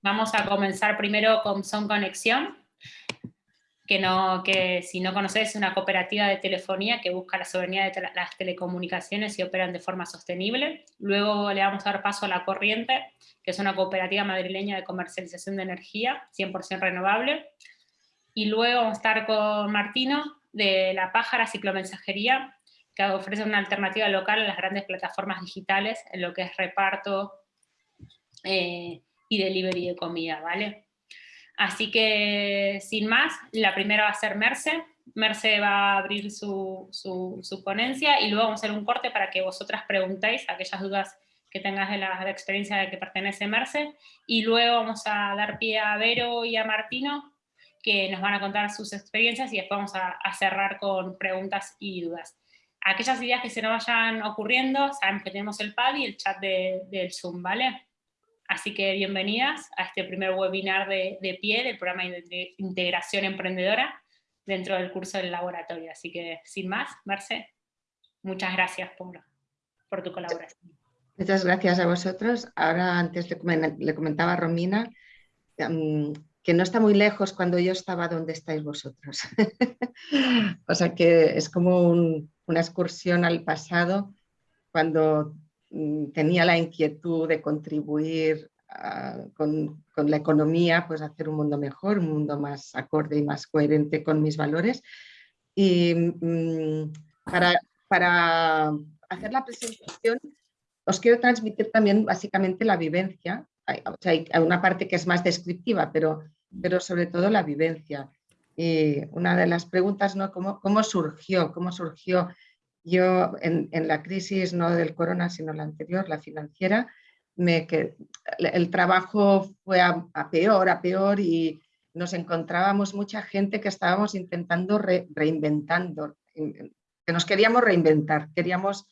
Vamos a comenzar primero con Son Conexión, que, no, que si no conoces es una cooperativa de telefonía que busca la soberanía de las telecomunicaciones y operan de forma sostenible. Luego le vamos a dar paso a La Corriente, que es una cooperativa madrileña de comercialización de energía, 100% renovable. Y luego vamos a estar con Martino, de La Pájara Ciclomensajería, que ofrece una alternativa local a las grandes plataformas digitales en lo que es reparto eh, y delivery de comida, ¿vale? Así que, sin más, la primera va a ser Merce. Merce va a abrir su, su, ponencia y luego vamos a hacer un corte para que vosotras preguntéis aquellas dudas que tengas de la, experiencia de que pertenece Merce. Y luego vamos a dar pie a Vero y a Martino, que nos van a contar sus experiencias y después vamos a cerrar con preguntas y dudas aquellas ideas que se nos vayan ocurriendo, sabemos que tenemos el pad y el chat del Zoom, ¿vale? Así que bienvenidas a este primer webinar de, pie del programa de integración emprendedora dentro del curso del laboratorio. Así que, sin más, Marce, muchas gracias por, por tu colaboración. Muchas gracias a vosotros. Ahora antes le comentaba a Romina mm, que no está muy lejos cuando yo estaba donde estáis vosotros. o sea que es como un, una excursión al pasado cuando tenía la inquietud de contribuir ah, con, la economía, pues hacer un mundo mejor, un mundo más acorde y más coherente con mis valores. Y mm, para, hacer la presentación os quiero transmitir también básicamente la vivencia. Hay, hay una parte que es más descriptiva, pero, pero sobre todo la vivencia. Y una de las preguntas, ¿no? ¿Cómo, cómo surgió? ¿Cómo surgió? Yo en, la crisis no del corona, sino la anterior, la financiera, me, que el trabajo fue a, peor, a peor y nos encontrábamos mucha gente que estábamos intentando reinventando, que nos queríamos reinventar, queríamos,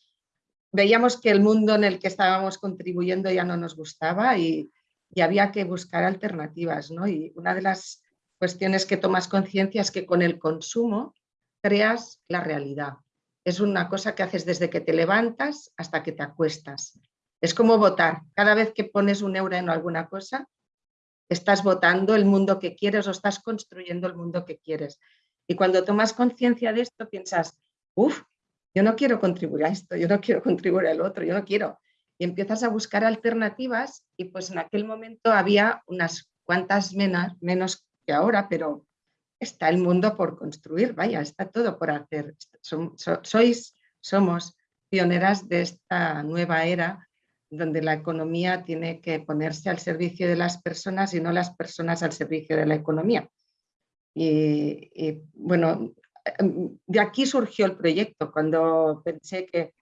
veíamos que el mundo en el que estábamos contribuyendo ya no nos gustaba y, y había que buscar alternativas. ¿no? Y una de las cuestiones que tomas conciencia es que con el consumo creas la realidad. Es una cosa que haces desde que te levantas hasta que te acuestas. Es como votar. Cada vez que pones un euro en alguna cosa, estás votando el mundo que quieres o estás construyendo el mundo que quieres. Y cuando tomas conciencia de esto, piensas, uff, yo no quiero contribuir a esto, yo no quiero contribuir al otro, yo no quiero y empiezas a buscar alternativas y pues en aquel momento había unas cuantas menos, menos que ahora, pero está el mundo por construir, vaya, está todo por hacer. sois, somos pioneras de esta nueva era donde la economía tiene que ponerse al servicio de las personas y no las personas al servicio de la economía. Y, bueno, de aquí surgió el proyecto, cuando pensé que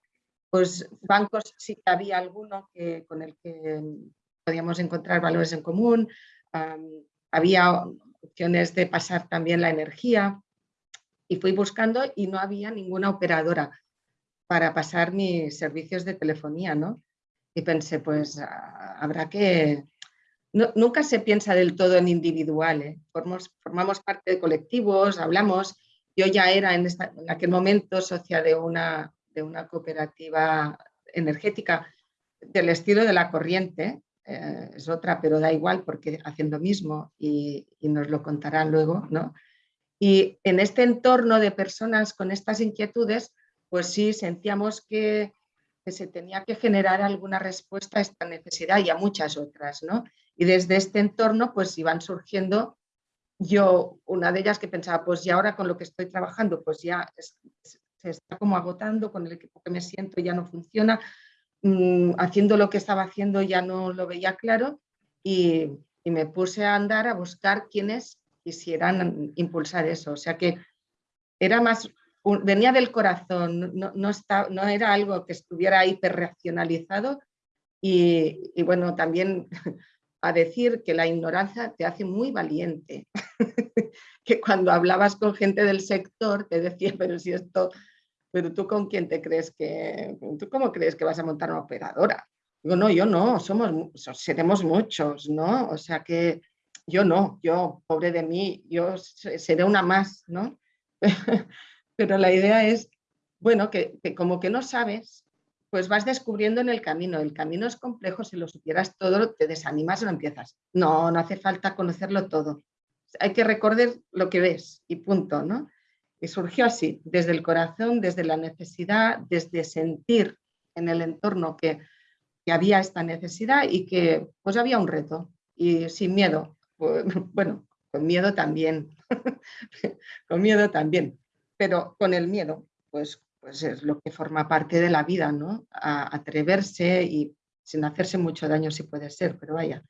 pues bancos sí había alguno que, con el que podíamos encontrar valores en común, había opciones de pasar también la energía y fui buscando y no había ninguna operadora para pasar mis servicios de telefonía, ¿no? Y pensé, pues ah, habrá que... nunca se piensa del todo en individual, ¿eh? formamos, parte de colectivos, hablamos. Yo ya era en, en aquel momento socia de una de una cooperativa energética del estilo de la corriente, eh, es otra, pero da igual porque hacen lo mismo y, nos lo contarán luego, ¿no? Y en este entorno de personas con estas inquietudes, pues sí sentíamos que, que, se tenía que generar alguna respuesta a esta necesidad y a muchas otras, ¿no? Y desde este entorno pues iban surgiendo, yo, una de ellas que pensaba, pues y ahora con lo que estoy trabajando, pues ya se está como agotando, con el equipo que me siento ya no funciona, mm, haciendo lo que estaba haciendo ya no lo veía claro y, me puse a andar a buscar quienes quisieran impulsar eso. O sea que era más, venía del corazón, no, no, era algo que estuviera hiperreaccionalizado y, y bueno, también a decir que la ignorancia te hace muy valiente, que cuando hablabas con gente del sector te decía, pero si esto pero tú con quién te crees que, tú cómo crees que vas a montar una operadora? Digo, no, yo no, somos, seremos muchos, ¿no? O sea que yo no, yo, pobre de mí, yo seré una más, ¿no? Pero la idea es, bueno, que, como que no sabes, pues vas descubriendo en el camino. El camino es complejo, si lo supieras todo, te desanimas y no empiezas. No, no hace falta conocerlo todo. Hay que recordar lo que ves y punto, ¿no? Surgió así, desde el corazón, desde la necesidad, desde sentir en el entorno que, había esta necesidad y que pues había un reto y sin miedo. Pues, bueno, con miedo también, con miedo también, pero con el miedo, pues, pues es lo que forma parte de la vida, ¿no? A atreverse y sin hacerse mucho daño si puede ser, pero vaya.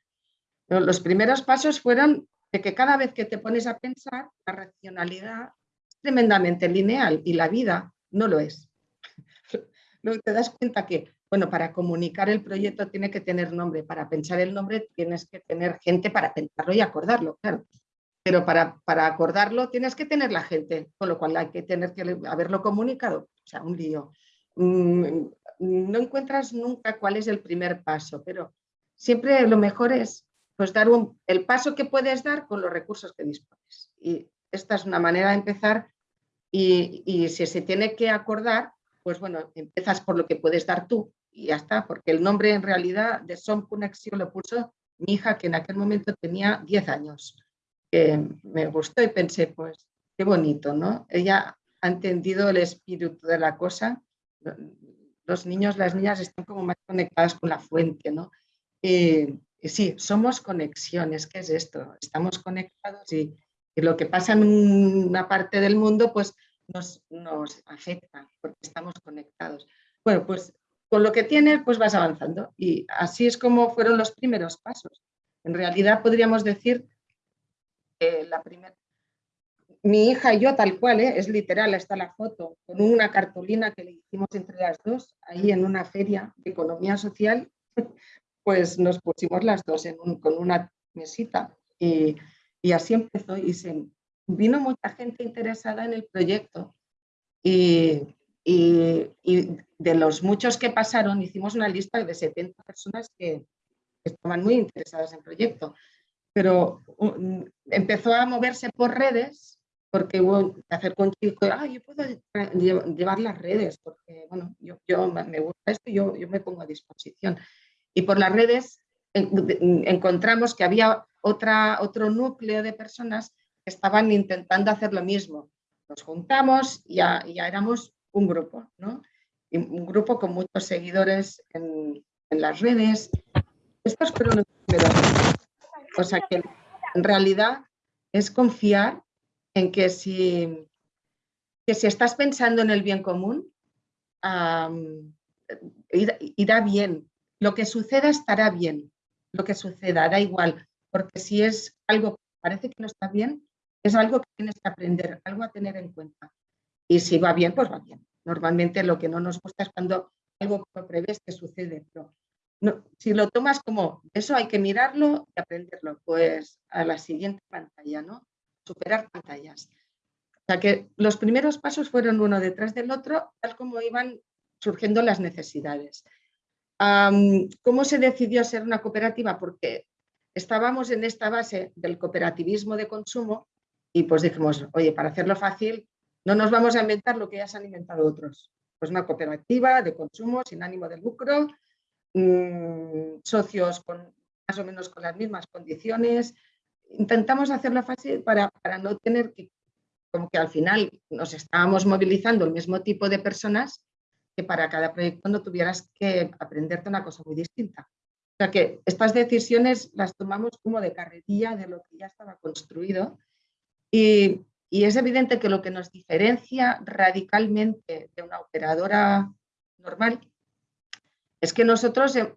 Los primeros pasos fueron de que cada vez que te pones a pensar, la racionalidad tremendamente lineal y la vida no lo es. Luego te das cuenta que, bueno, para comunicar el proyecto tiene que tener nombre, para pensar el nombre tienes que tener gente para pensarlo y acordarlo, claro. Pero para, para acordarlo tienes que tener la gente, con lo cual hay que tener que haberlo comunicado, o sea, un lío. Mm, no encuentras nunca cuál es el primer paso, pero siempre lo mejor es pues dar el paso que puedes dar con los recursos que dispones. Y esta es una manera de empezar y, si se tiene que acordar, pues bueno, empiezas por lo que puedes dar tú y ya está, porque el nombre en realidad de Som Conexión lo puso mi hija que en aquel momento tenía 10 años. me gustó y pensé, pues qué bonito, ¿no? Ella ha entendido el espíritu de la cosa. Los niños, las niñas están como más conectadas con la fuente, ¿no? Y, sí, somos conexiones, ¿qué es esto? Estamos conectados y, y lo que pasa en una parte del mundo, pues nos, nos afecta porque estamos conectados. Bueno, pues con lo que tienes, pues vas avanzando y así es como fueron los primeros pasos. En realidad podríamos decir que la primera... Mi hija y yo, tal cual, ¿eh? es literal, está la foto, con una cartulina que le hicimos entre las dos, ahí en una feria de economía social, pues nos pusimos las dos en con una mesita y, y así empezó y se, vino mucha gente interesada en el proyecto y, de los muchos que pasaron hicimos una lista de 70 personas que estaban muy interesadas en el proyecto. Pero empezó a moverse por redes porque hubo que hacer con chico, ah, yo puedo llevar las redes porque bueno, yo, yo me gusta esto y yo, yo me pongo a disposición. Y por las redes encontramos que había otra, otro núcleo de personas estaban intentando hacer lo mismo. Nos juntamos y ya, éramos un grupo, ¿no? un grupo con muchos seguidores en, en las redes. Estos fueron los primeros. O sea que en realidad es confiar en que si, que si estás pensando en el bien común, irá, bien. Lo que suceda estará bien. Lo que suceda, da igual. Porque si es algo que parece que no está bien, es algo que tienes que aprender, algo a tener en cuenta. Y si va bien, pues va bien. Normalmente lo que no nos gusta es cuando algo que no prevés que sucede. Pero si lo tomas como eso hay que mirarlo y aprenderlo, pues a la siguiente pantalla, ¿no? Superar pantallas. O sea que los primeros pasos fueron uno detrás del otro, tal como iban surgiendo las necesidades. ¿Cómo se decidió ser una cooperativa? Porque estábamos en esta base del cooperativismo de consumo y pues dijimos, oye, para hacerlo fácil, no nos vamos a inventar lo que ya se han inventado otros. Pues una cooperativa de consumo sin ánimo de lucro, mm, socios con más o menos con las mismas condiciones. Intentamos hacerlo fácil para, para no tener que, como que al final nos estábamos movilizando el mismo tipo de personas que para cada proyecto no tuvieras que aprenderte una cosa muy distinta. O sea que estas decisiones las tomamos como de carretilla de lo que ya estaba construido y, es evidente que lo que nos diferencia radicalmente de una operadora normal es que nosotros, eh,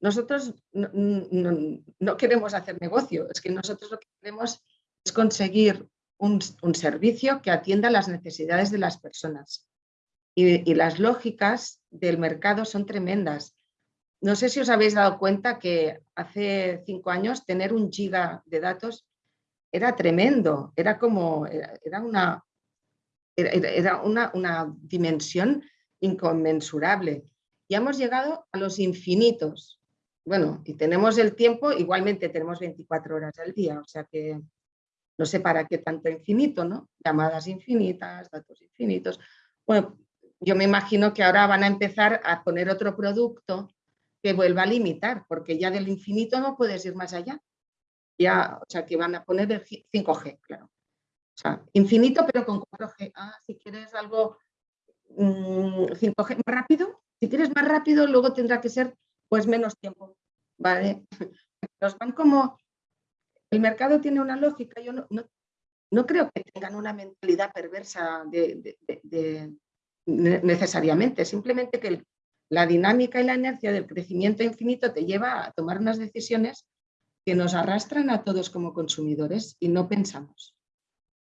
nosotros no, queremos hacer negocio, es que nosotros lo que queremos es conseguir un, servicio que atienda las necesidades de las personas. Y, las lógicas del mercado son tremendas. No sé si os habéis dado cuenta que hace cinco años tener un giga de datos era tremendo, era como, era, una, era una, una, dimensión inconmensurable. Y hemos llegado a los infinitos. Bueno, y tenemos el tiempo, igualmente tenemos 24 horas al día, o sea que no sé para qué tanto infinito, ¿no? Llamadas infinitas, datos infinitos. Bueno, yo me imagino que ahora van a empezar a poner otro producto que vuelva a limitar, porque ya del infinito no puedes ir más allá. Ya, o sea, que van a poner el 5G, claro. O sea, infinito pero con 4G. Ah, si quieres algo 5G mm, más rápido, si quieres más rápido, luego tendrá que ser pues menos tiempo. ¿Vale? Nos van como... El mercado tiene una lógica, yo no, no, creo que tengan una mentalidad perversa de, necesariamente, simplemente que la dinámica y la inercia del crecimiento infinito te lleva a tomar unas decisiones que nos arrastran a todos como consumidores y no pensamos.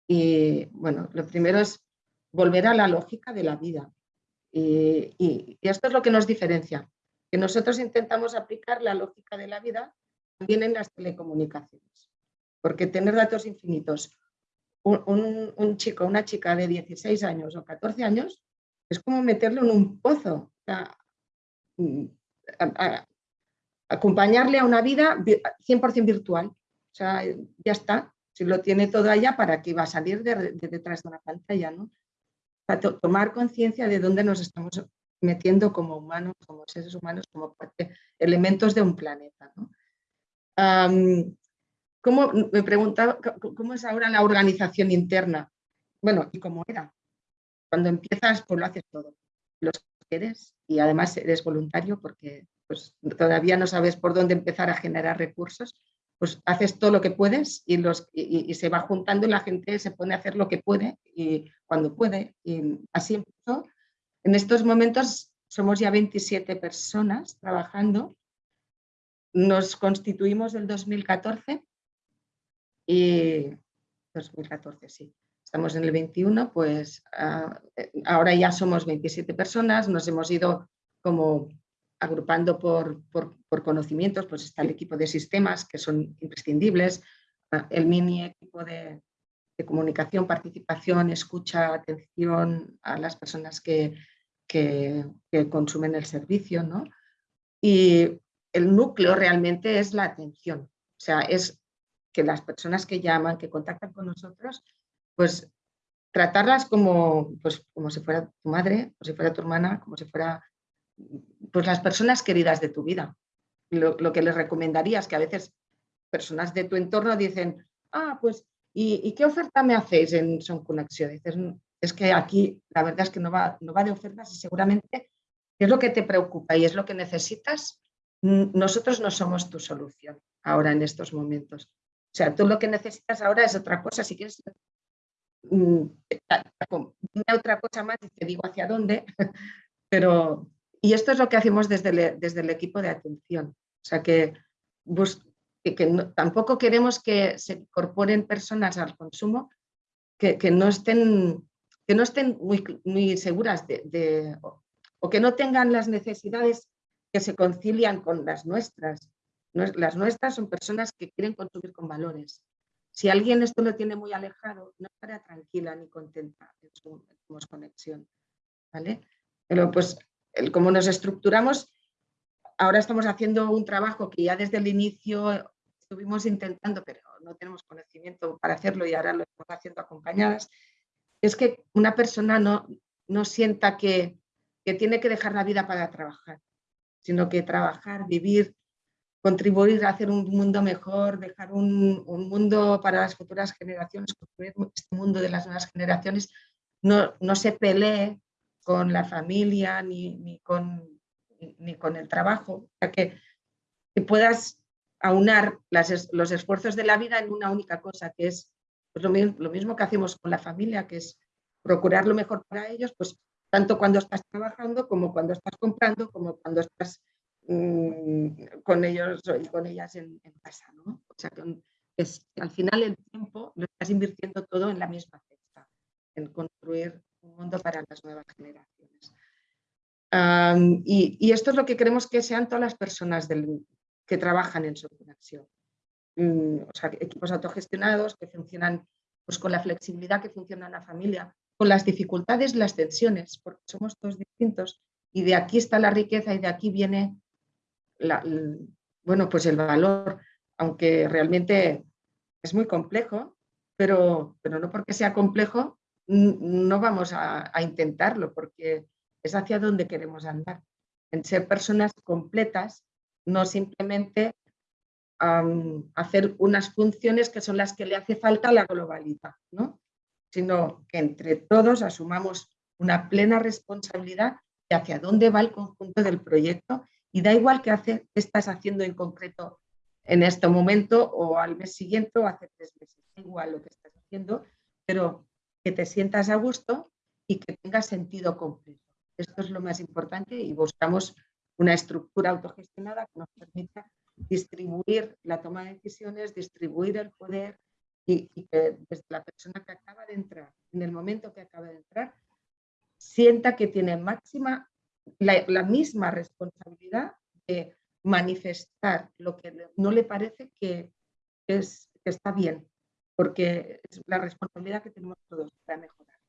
Y bueno, lo primero es volver a la lógica de la vida. Y, esto es lo que nos diferencia, que nosotros intentamos aplicar la lógica de la vida también en las telecomunicaciones. Porque tener datos infinitos, un, chico, una chica de 16 años o 14 años, es como meterlo en un pozo. Mm, acompañarle a una vida 100% virtual. O sea, ya está. Si lo tiene todo allá, ¿para qué va a salir de, detrás de una pantalla? ¿no? Para tomar conciencia de dónde nos estamos metiendo como humanos, como seres humanos, como elementos de un planeta. ¿no? ¿cómo, me preguntaba, ¿cómo es ahora la organización interna? Bueno, ¿y cómo era? Cuando empiezas, pues lo haces todo. Los quieres y además eres voluntario porque pues, todavía no sabes por dónde empezar a generar recursos, pues haces todo lo que puedes y, se va juntando y la gente se pone a hacer lo que puede y cuando puede. Y así empezó. En estos momentos somos ya 27 personas trabajando. Nos constituimos el 2014 y 2014, sí. Estamos en el 21, pues ah, eh, ahora ya somos 27 personas, nos hemos ido como agrupando por, conocimientos, pues está el equipo de sistemas que son imprescindibles, ah, el mini equipo de, comunicación, participación, escucha, atención a las personas que, que, consumen el servicio, ¿no? Y el núcleo realmente es la atención, o sea, es que las personas que llaman, que contactan con nosotros, pues tratarlas como, pues, como si fuera tu madre, como si fuera tu hermana, como si fuera pues las personas queridas de tu vida. Lo, que les recomendaría es que a veces personas de tu entorno dicen, ah, pues, ¿y, qué oferta me hacéis en Son Conexión? Dices, mm, es que aquí la verdad es que no va, no va de ofertas y seguramente es lo que te preocupa y es lo que necesitas. Nosotros no somos tu solución ahora en estos momentos. O sea, tú lo que necesitas ahora es otra cosa. Si quieres, mm, dime otra cosa más y te digo hacia dónde, pero, y esto es lo que hacemos desde el, desde el equipo de atención. O sea, que, que, tampoco queremos que se incorporen personas al consumo que, no estén, que no estén muy, muy seguras de, o, que no tengan las necesidades que se concilian con las nuestras. Las nuestras son personas que quieren consumir con valores. Si alguien esto lo tiene muy alejado, no estará tranquila ni contenta en su, conexión. ¿vale? Pero pues como nos estructuramos, ahora estamos haciendo un trabajo que ya desde el inicio estuvimos intentando, pero no tenemos conocimiento para hacerlo y ahora lo estamos haciendo acompañadas, es que una persona no, no sienta que, que tiene que dejar la vida para trabajar, sino que trabajar, vivir, contribuir a hacer un mundo mejor, dejar un, un, mundo para las futuras generaciones, construir este mundo de las nuevas generaciones, no, no se pelee con la familia ni, ni, con, ni con el trabajo, para que, puedas aunar las, los esfuerzos de la vida en una única cosa, que es pues lo, lo, mismo que hacemos con la familia, que es procurar lo mejor para ellos, pues tanto cuando estás trabajando como cuando estás comprando, como cuando estás mmm, con ellos y con ellas en, en casa. ¿no? O sea, que es, al final el tiempo lo estás invirtiendo todo en la misma cesta, en construir un mundo para las nuevas generaciones. y, esto es lo que queremos que sean todas las personas que trabajan en su conexión. Mm, o sea, equipos autogestionados que funcionan pues, con la flexibilidad que funciona en la familia, con las dificultades, las tensiones, porque somos todos distintos y de aquí está la riqueza y de aquí viene el, bueno, pues el valor, aunque realmente es muy complejo, pero, pero no porque sea complejo no vamos a, intentarlo porque es hacia donde queremos andar, en ser personas completas, no simplemente hacer unas funciones que son las que le hace falta a la globalidad, ¿no? sino que entre todos asumamos una plena responsabilidad de hacia dónde va el conjunto del proyecto y da igual qué, estás haciendo en concreto en este momento o al mes siguiente o hace tres meses, da igual lo que estás haciendo, pero que te sientas a gusto y que tenga sentido completo. Esto es lo más importante y buscamos una estructura autogestionada que nos permita distribuir la toma de decisiones, distribuir el poder y, que desde la persona que acaba de entrar, en el momento que acaba de entrar, sienta que tiene máxima, la, misma responsabilidad de manifestar lo que no le parece que, es, que está bien, porque es la responsabilidad que tenemos todos para mejorar.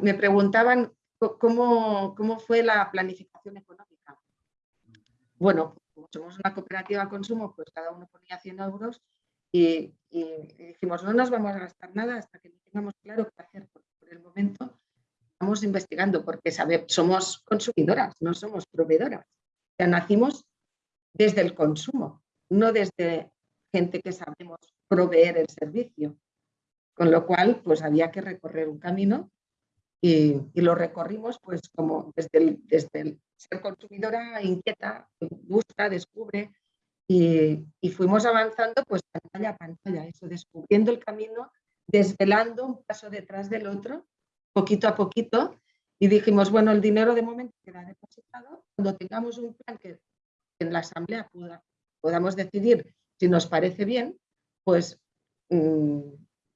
me preguntaban cómo, cómo fue la planificación económica. Bueno, como somos una cooperativa de consumo, pues cada uno ponía 100 euros y, dijimos, no nos vamos a gastar nada hasta que tengamos claro qué hacer. Porque por el momento estamos investigando porque somos consumidoras, no somos proveedoras. O sea, nacimos desde el consumo, no desde gente que sabemos proveer el servicio. Con lo cual, pues había que recorrer un camino y, lo recorrimos pues como desde el, desde el ser consumidora inquieta, busca, descubre y, fuimos avanzando pues pantalla a pantalla, eso, descubriendo el camino, desvelando un paso detrás del otro, poquito a poquito y dijimos, bueno, el dinero de momento queda depositado, cuando tengamos un plan que en la asamblea podamos decidir si nos parece bien, pues, mm,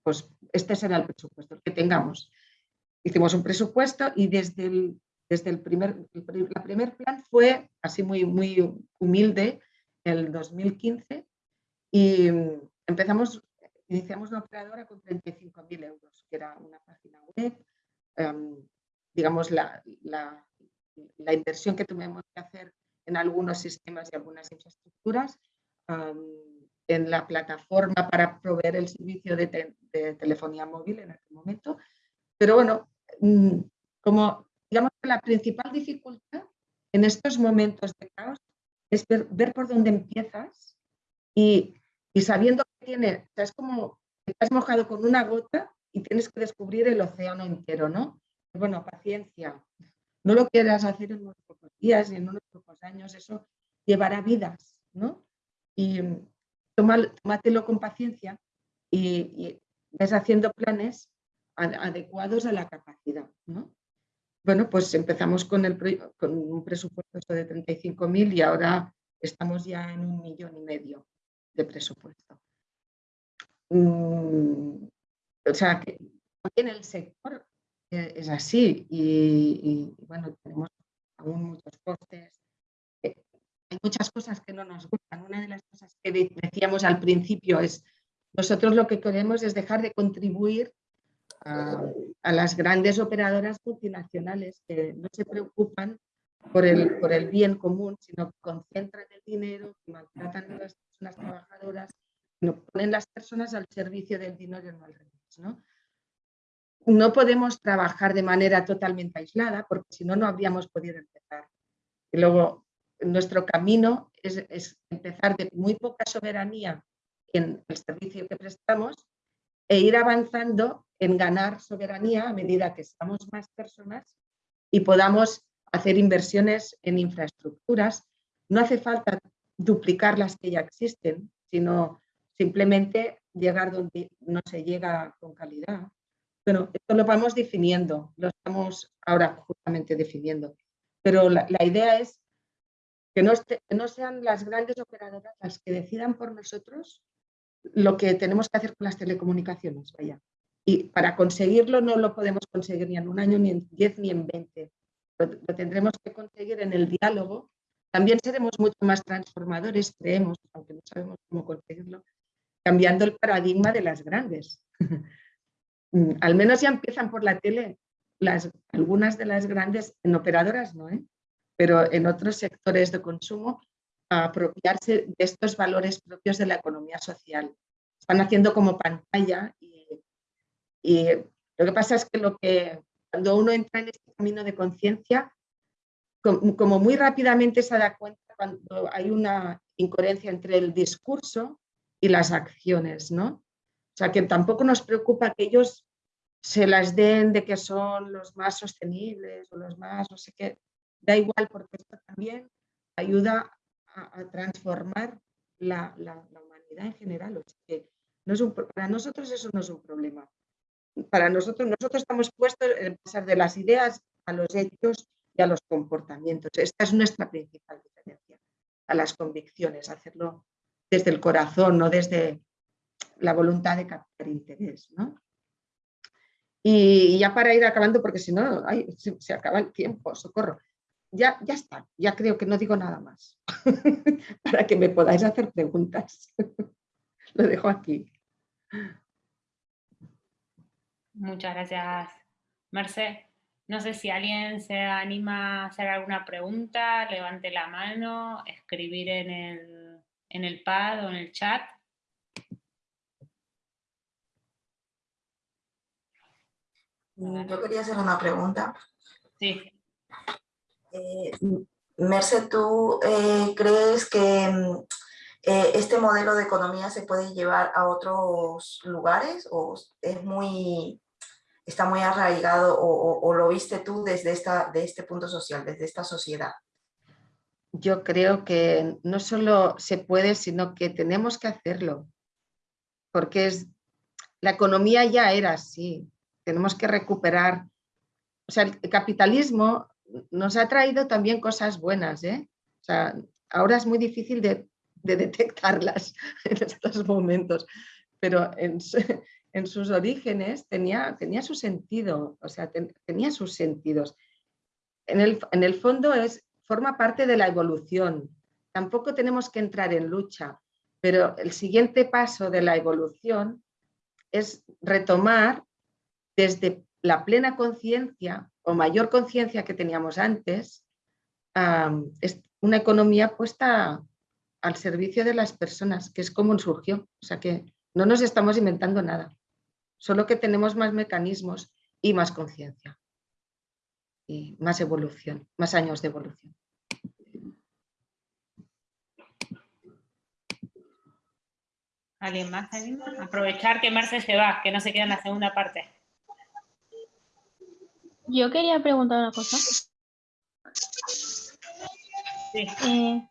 pues este será el presupuesto, que tengamos. Hicimos un presupuesto y desde el desde el primer, el primer plan fue así muy, muy humilde, el 2015, y empezamos, iniciamos una operadora con 35.000 euros, que era una página web, em, digamos, la, la, la, inversión que tuvimos que hacer en algunos sistemas y algunas infraestructuras, em, en la plataforma para proveer el servicio de, telefonía móvil en aquel momento. Pero bueno, mm, como digamos que la principal dificultad en estos momentos de caos es ver, por dónde empiezas y, sabiendo que tiene, es como que estás mojado con una gota y tienes que descubrir el océano entero, ¿no? Bueno, paciencia, no lo quieras hacer en unos pocos días ni en unos pocos años, eso llevará vidas, ¿no? Y tómatelo con paciencia y, y ves haciendo planes adecuados a la capacidad, ¿no? Bueno, pues empezamos con, el, con un presupuesto de 35.000 y ahora estamos ya en un millón y medio de presupuesto. Mm, o sea, que también el sector eh, es así y, bueno, tenemos aún muchos costes. Hay muchas cosas que no nos gustan. Una de las cosas que decíamos al principio es, nosotros lo que queremos es dejar de contribuir a, las grandes operadoras multinacionales que no se preocupan por el, por el bien común, sino que concentran el dinero, que maltratan a las personas trabajadoras, no ponen las personas al servicio del dinero no al revés. ¿no? no podemos trabajar de manera totalmente aislada porque si no, no habríamos podido empezar. Y luego, nuestro camino es, empezar de muy poca soberanía en el servicio que prestamos e ir avanzando en ganar soberanía a medida que estamos más personas y podamos hacer inversiones en infraestructuras. No hace falta duplicar las que ya existen, sino simplemente llegar donde no se llega con calidad. Bueno, esto lo vamos definiendo, lo estamos ahora justamente definiendo. Pero la, idea es que no, sean las grandes operadoras las que decidan por nosotros lo que tenemos que hacer con las telecomunicaciones. Vaya. Y para conseguirlo no lo podemos conseguir ni en un año, ni en 10, ni en 20. Lo, tendremos que conseguir en el diálogo. También seremos mucho más transformadores, creemos, aunque no sabemos cómo conseguirlo, cambiando el paradigma de las grandes. Al menos ya empiezan por la tele las, algunas de las grandes, en operadoras no, ¿eh? Pero en otros sectores de consumo, a apropiarse de estos valores propios de la economía social. Están haciendo como pantalla y lo que pasa es que lo que cuando uno entra en este camino de conciencia, como muy rápidamente se da cuenta cuando hay una incoherencia entre el discurso y las acciones, ¿no? O sea, que tampoco nos preocupa que ellos se las den de que son los más sostenibles o los más no sé qué. Da igual porque esto también ayuda a, transformar la, humanidad en general. O sea, que no es un, para nosotros eso no es un problema. Para nosotros, nosotros estamos puestos en pasar de las ideas a los hechos y a los comportamientos. Esta es nuestra principal diferencia a las convicciones, hacerlo desde el corazón, no desde la voluntad de captar interés. ¿no? Y ya para ir acabando, porque si no, se, acaba el tiempo, socorro. Ya, ya está, ya creo que no digo nada más, para que me podáis hacer preguntas. Lo dejo aquí. Muchas gracias, Merced. No sé si alguien se anima a hacer alguna pregunta, levante la mano, escribir en el, en el pad o en el chat. Mm, yo quería hacer una pregunta. Sí. Eh, Merce, ¿tú eh, crees que mm, eh, este modelo de economía se puede llevar a otros lugares o es muy, está muy arraigado o, lo viste tú desde esta, de este punto social, desde esta sociedad? Yo creo que no solo se puede, sino que tenemos que hacerlo, porque es, la economía ya era así, tenemos que recuperar. O sea, el capitalismo nos ha traído también cosas buenas, ¿eh? O sea, ahora es muy difícil de, detectarlas en estos momentos, pero en, sus orígenes tenía, tenía su sentido, o sea, tenía sus sentidos. En el, en el fondo es, forma parte de la evolución. Tampoco tenemos que entrar en lucha, pero el siguiente paso de la evolución es retomar desde la plena conciencia o mayor conciencia que teníamos antes, es una economía puesta al servicio de las personas, que es como surgió. O sea que no nos estamos inventando nada, solo que tenemos más mecanismos y más conciencia y más evolución, más años de evolución. ¿Alguien más? Aprovechar que Marce se va, que no se queda en la segunda parte. Yo quería preguntar una cosa. Eh,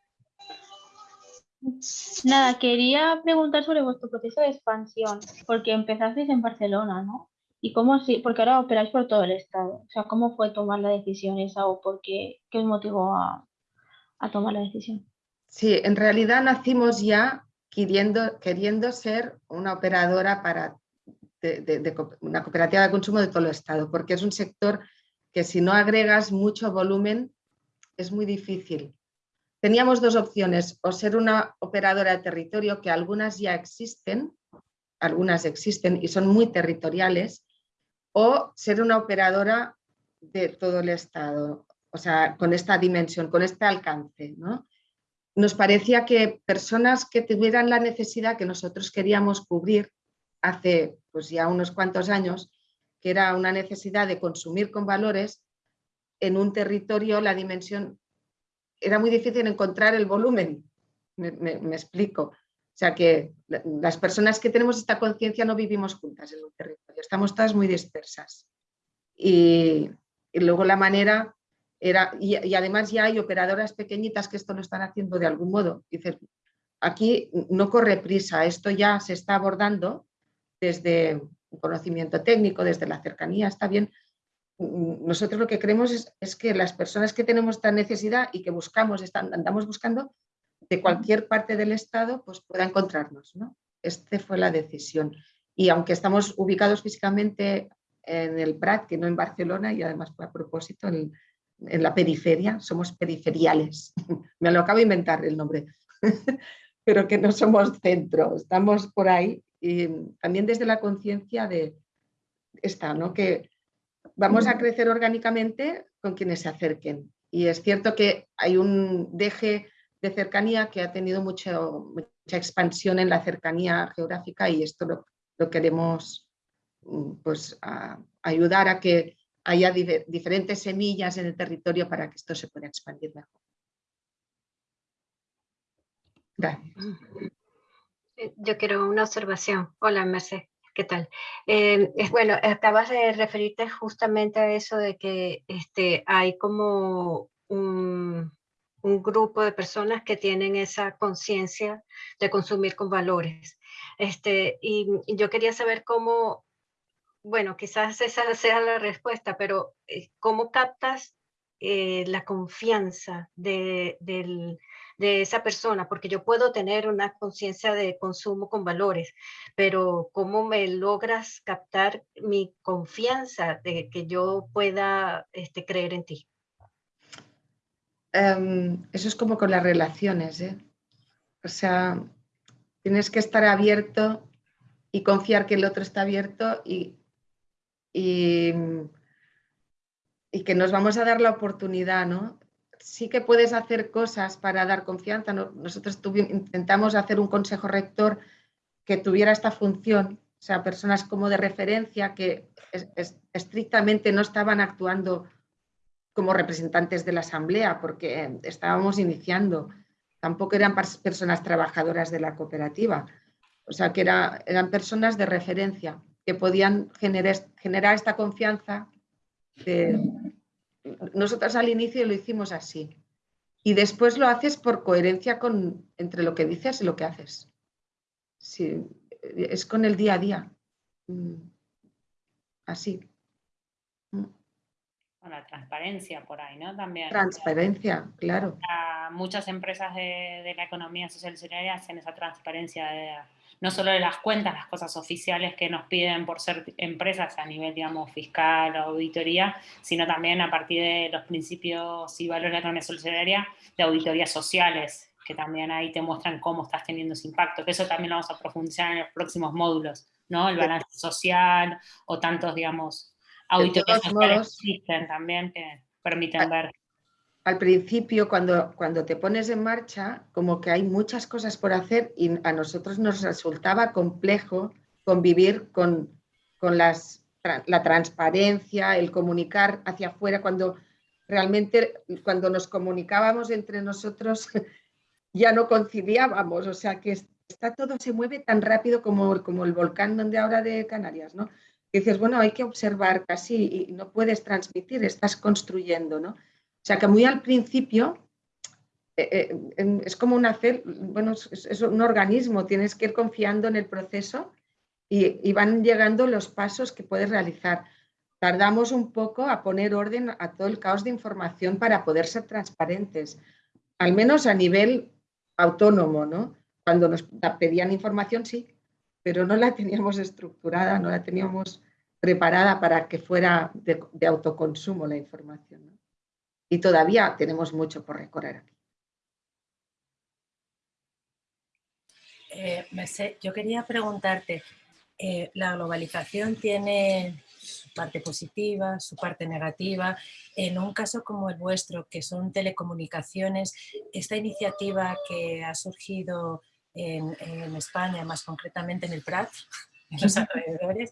nada, quería preguntar sobre vuestro proceso de expansión, porque empezasteis en Barcelona, ¿no? ¿Y cómo así? Porque ahora operáis por todo el estado. O sea, ¿cómo fue tomar la decisión esa o por qué, qué os motivó a, tomar la decisión? Sí, en realidad nacimos ya queriendo, queriendo ser una operadora para de, una cooperativa de consumo de todo el Estado, porque es un sector que si no agregas mucho volumen es muy difícil. Teníamos dos opciones, o ser una operadora de territorio, que algunas ya existen, algunas existen y son muy territoriales, o ser una operadora de todo el Estado, o sea, con esta dimensión, con este alcance. ¿no? Nos parecía que personas que tuvieran la necesidad que nosotros queríamos cubrir hace pues ya unos cuantos años, que era una necesidad de consumir con valores, en un territorio la dimensión, era muy difícil encontrar el volumen, me, explico. O sea que las personas que tenemos esta conciencia no vivimos juntas en un territorio, estamos todas muy dispersas. Y, luego la manera era, y, y, además ya hay operadoras pequeñitas que esto lo están haciendo de algún modo. Dices, aquí no corre prisa, esto ya se está abordando desde un conocimiento técnico, desde la cercanía, está bien. Nosotros lo que creemos es, que las personas que tenemos esta necesidad y que buscamos, andamos buscando, de cualquier parte del Estado, pues pueda encontrarnos. ¿no? Esta fue la decisión. Y aunque estamos ubicados físicamente en el Prat, que no en Barcelona, y además a propósito en, en la periferia, somos periferiales. Me lo acabo de inventar el nombre, pero que no somos centro, estamos por ahí y también desde la conciencia de esta, ¿no? que vamos a crecer orgánicamente con quienes se acerquen. Y es cierto que hay un deje de cercanía que ha tenido mucho, mucha expansión en la cercanía geográfica y esto lo, queremos mm, pues, ayudar a que, haya diferentes semillas en el territorio para que esto se pueda expandir mejor. Eh, yo quiero una observación. Hola, Merced. ¿Qué tal? Eh, es, bueno, acabas de referirte justamente a eso de que este, hay como un, grupo de personas que tienen esa conciencia de consumir con valores. Este, y, yo quería saber cómo, bueno, quizás esa sea la respuesta, pero eh, ¿cómo captas la confianza de, del, de esa persona, porque yo puedo tener una conciencia de consumo con valores, pero ¿cómo me logras captar mi confianza de que yo pueda este, creer en ti? Em, eso es como con las relaciones, ¿eh? O sea, tienes que estar abierto y confiar que el otro está abierto y, y, y que nos vamos a dar la oportunidad, ¿no? Sí que puedes hacer cosas para dar confianza. Nosotros intentamos hacer un consejo rector que tuviera esta función, o sea, personas como de referencia que estrictamente no estaban actuando como representantes de la asamblea porque estábamos iniciando, tampoco eran personas trabajadoras de la cooperativa, o sea, que eran personas de referencia que podían generar, esta confianza nosotros al inicio lo hicimos así. Y después lo haces por coherencia con, entre lo que dices y lo que haces. Sí, es con el día a día. Mm, así. Con la transparencia por ahí, ¿no? También. Transparencia, claro. muchas empresas de, de, la economía social y solidaria hacen esa transparencia de no solo de las cuentas, las cosas oficiales que nos piden por ser empresas a nivel, digamos, fiscal o auditoría, sino también a partir de los principios y valores de la economía solidaria, de auditorías sociales, que también ahí te muestran cómo estás teniendo ese impacto, que eso también lo vamos a profundizar en los próximos módulos, ¿no? El balance social o tantos, digamos, auditorías existen también que permiten ver al principio, cuando, cuando te pones en marcha, como que hay muchas cosas por hacer y a nosotros nos resultaba complejo convivir con, con las, la transparencia, el comunicar hacia afuera, cuando realmente cuando nos comunicábamos entre nosotros ya no conciliábamos, o sea que está todo se mueve tan rápido como, como el volcán donde ahora de Canarias, ¿no? Dices, bueno, hay que observar casi y no puedes transmitir, estás construyendo, ¿no? O sea que muy al principio eh, eh, es como un hacer, bueno, es, un organismo, tienes que ir confiando en el proceso y, van llegando los pasos que puedes realizar. Tardamos un poco a poner orden a todo el caos de información para poder ser transparentes, al menos a nivel autónomo, ¿no? Cuando nos pedían información, sí, pero no la teníamos estructurada, no la teníamos preparada para que fuera de, autoconsumo la información. y todavía tenemos mucho por recorrer aquí. Eh, yo quería preguntarte, eh, la globalización tiene su parte positiva, su parte negativa. En un caso como el vuestro, que son telecomunicaciones, esta iniciativa que ha surgido en, en España, más concretamente en el Prat, en los alrededores,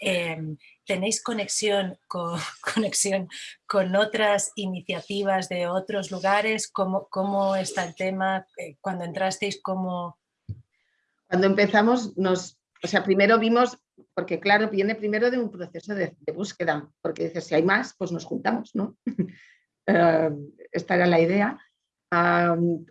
em, ¿tenéis conexión con, conexión con otras iniciativas de otros lugares? ¿Cómo, cómo está el tema? Eh, cuando entrasteis, ¿cómo...? Cuando empezamos, nos, o sea, primero vimos, porque claro, viene primero de un proceso de, búsqueda, porque dices, si hay más, pues nos juntamos, ¿no? Em, esta era la idea.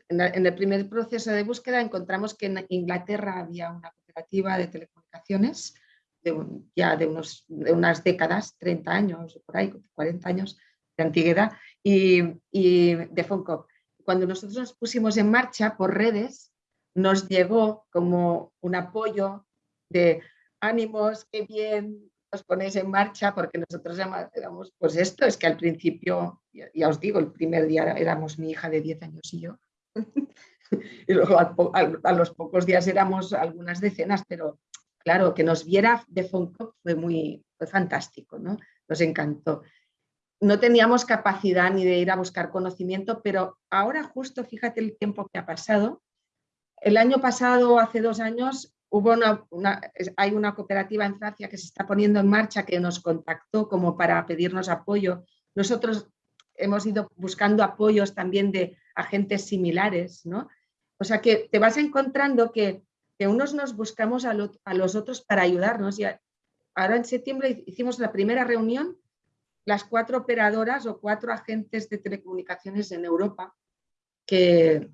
En el primer proceso de búsqueda encontramos que en Inglaterra había una cooperativa de telecomunicaciones de, ya de, unos, de unas décadas, 30 años, por ahí, 40 años de antigüedad, y, y de Foncop. Cuando nosotros nos pusimos en marcha por redes, nos llegó como un apoyo de ánimos, qué bien, os ponéis en marcha, porque nosotros éramos, pues esto, es que al principio, ya, os digo, el primer día éramos mi hija de 10 años y yo, y luego a, los pocos días éramos algunas decenas, pero claro, que nos viera de Foncop fue muy fue fantástico, ¿no? Nos encantó. No teníamos capacidad ni de ir a buscar conocimiento, pero ahora justo, fíjate el tiempo que ha pasado. El año pasado, hace dos años, hubo una, hay una cooperativa en Francia que se está poniendo en marcha que nos contactó como para pedirnos apoyo. Nosotros hemos ido buscando apoyos también de agentes similares, ¿no? O sea que te vas encontrando que, que unos nos buscamos a, los otros para ayudarnos. Y ahora en septiembre hicimos la primera reunión, las cuatro operadoras o cuatro agentes de telecomunicaciones en Europa, que,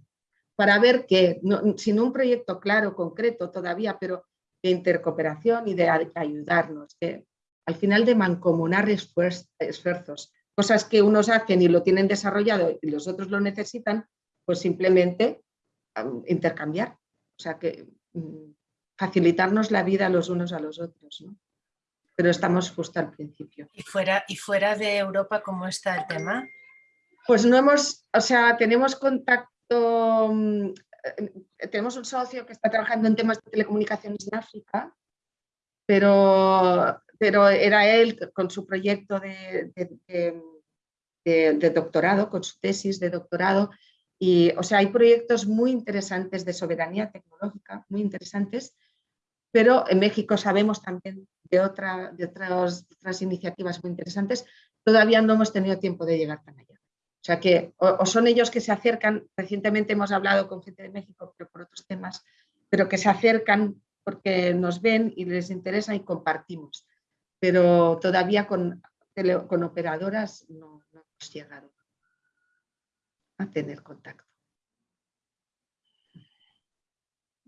para ver que, sin un proyecto claro, concreto todavía, pero de intercooperación y de ayudarnos, que al final de mancomunar esfuerzos, cosas que unos hacen y lo tienen desarrollado y los otros lo necesitan, pues simplemente intercambiar. O sea que mm, facilitarnos la vida los unos a los otros. Pero estamos justo al principio. ¿Y fuera, ¿Y fuera de Europa cómo está el tema? Pues no hemos, o sea, tenemos contacto, mm, eh, tenemos un socio que está trabajando en temas de telecomunicaciones en África, pero, pero era él con su proyecto de, de doctorado, con su tesis de doctorado, y, o sea, hay proyectos muy interesantes de soberanía tecnológica, muy interesantes, pero en México sabemos también de, otra, de otras, otras iniciativas muy interesantes, todavía no hemos tenido tiempo de llegar tan allá. O sea que o, son ellos que se acercan, recientemente hemos hablado con gente de México, pero por otros temas, pero que se acercan porque nos ven y les interesa y compartimos. Pero todavía con, con operadoras no, no hemos llegado a tener contacto.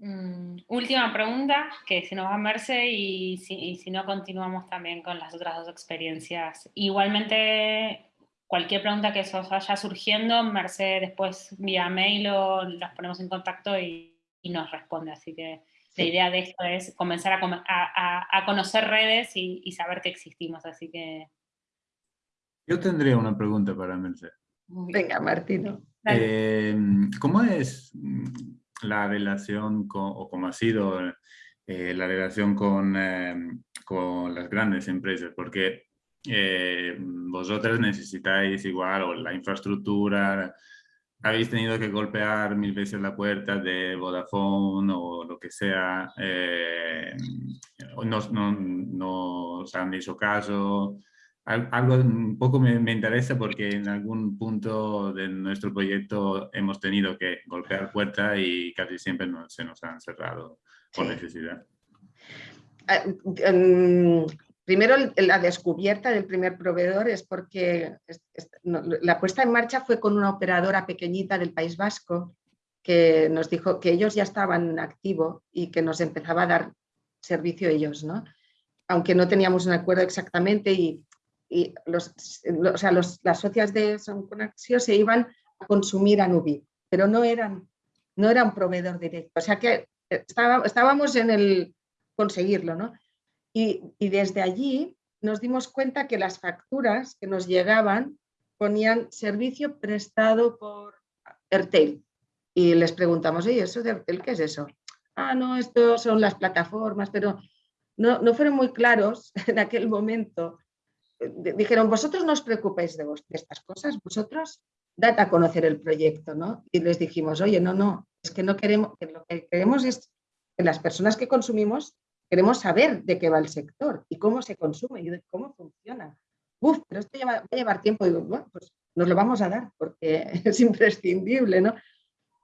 Mm, última pregunta, que si nos va Merce y si, no continuamos también con las otras dos experiencias. Igualmente, cualquier pregunta que os vaya surgiendo, Merce después vía mail o las ponemos en contacto y, nos responde. Así que la idea de esto es comenzar a, conocer redes y, saber que existimos. Así que... Yo tendría una pregunta para Merce. Venga, Martino. Eh, ¿Cómo es mm, la relación o cómo ha sido eh, la relación con, eh, con, las grandes empresas? Porque vosotros necesitáis igual o la infraestructura, habéis tenido que golpear mil veces la puerta de Vodafone o lo que sea, no, no, no os han hecho caso, algo un poco me, interesa porque en algún punto de nuestro proyecto hemos tenido que golpear puertas y casi siempre se nos han cerrado por necesidad. Primero, la descubierta del primer proveedor es porque la puesta en marcha fue con una operadora pequeñita del País Vasco que nos dijo que ellos ya estaban en activo y que nos empezaba a dar servicio ellos, ¿no? aunque no teníamos un acuerdo exactamente y y los, o sea, las socias de Son se iban a consumir a Nubi, pero no eran, no era un proveedor directo. O sea que estábamos en el conseguirlo, ¿no? Y, desde allí nos dimos cuenta que las facturas que nos llegaban ponían servicio prestado por Airtel. Y les preguntamos, oye, ¿eso de Airtel qué es eso? Ah, no, esto son las plataformas, pero no, no fueron muy claros en aquel momento dijeron, vosotros no os preocupéis de, estas cosas, vosotros dad a conocer el proyecto, ¿no? Y les dijimos, oye, no, no, es que no queremos, que lo que queremos es que las personas que consumimos queremos saber de qué va el sector y cómo se consume y cómo funciona. Uf, pero esto va a llevar tiempo. Digo, bueno, pues nos lo vamos a dar porque es imprescindible, ¿no?